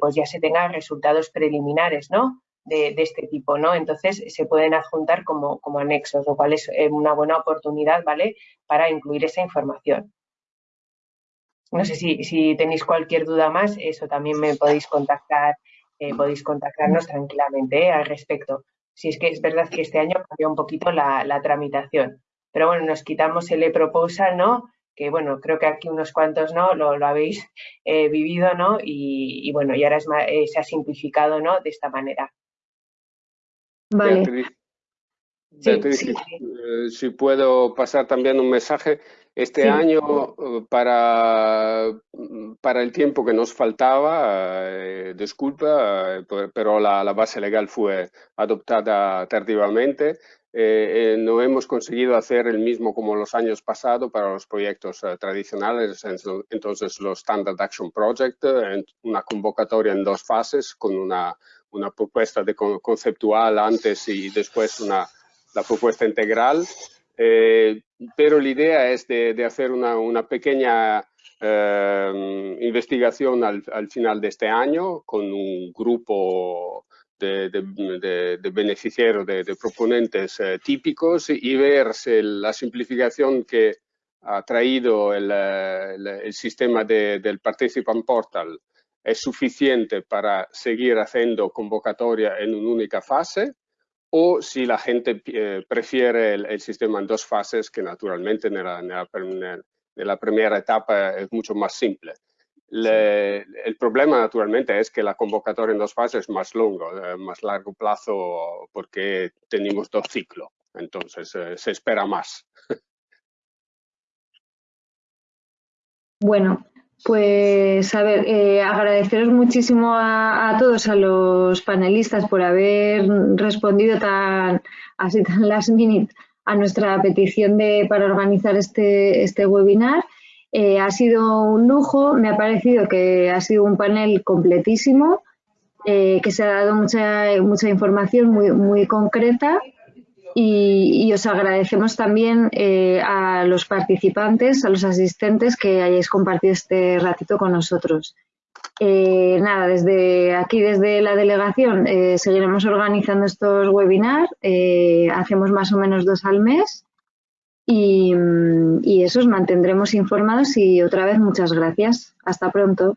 pues ya se tengan resultados preliminares, ¿no? De, este tipo, ¿no? Entonces se pueden adjuntar como, como anexos, lo cual es una buena oportunidad, ¿vale? Para incluir esa información. No sé si, si tenéis cualquier duda más, eso también me podéis contactar, podéis contactarnos tranquilamente al respecto si es que es verdad que este año cambió un poquito la, tramitación. Pero bueno, nos quitamos el e-proposal, ¿no? Que bueno, creo que aquí unos cuantos, ¿no? Lo, habéis eh, vivido, ¿no? Y, bueno, y ahora eh, se ha simplificado, ¿no? De esta manera. Vale. Eh, si puedo pasar también un mensaje. Este año, eh, para, para el tiempo que nos faltaba, eh, disculpa, pero la, base legal fue adoptada tardivamente. no hemos conseguido hacer el mismo como los años pasados para los proyectos tradicionales, entonces los Standard Action Project, una convocatoria en dos fases con una, una propuesta de conceptual antes y después una la propuesta integral, eh, pero la idea es de, hacer una, pequeña eh, investigación al, final de este año con un grupo de, beneficiarios, de, proponentes eh, típicos y ver si la simplificación que ha traído el, sistema del Participant Portal es suficiente para seguir haciendo convocatoria en una única fase o si la gente eh, prefiere el, sistema en dos fases, que naturalmente en la, primera etapa es mucho más simple. El problema naturalmente es que la convocatoria en dos fases es más longo, eh, más largo plazo, porque tenemos dos ciclos, entonces eh, se espera más. Bueno, pues a ver, eh, agradeceros muchísimo a, todos, a los panelistas por haber respondido tan así tan last minute a nuestra petición de para organizar este, este webinar. Eh, ha sido un lujo, me ha parecido que ha sido un panel completísimo, eh, que se ha dado mucha, mucha información muy, muy concreta y, os agradecemos también eh, a los participantes, a los asistentes que hayáis compartido este ratito con nosotros. nada, desde aquí, desde la delegación, seguiremos organizando estos webinars. hacemos más o menos dos al mes y, y eso os mantendremos informados y otra vez muchas gracias. Hasta pronto.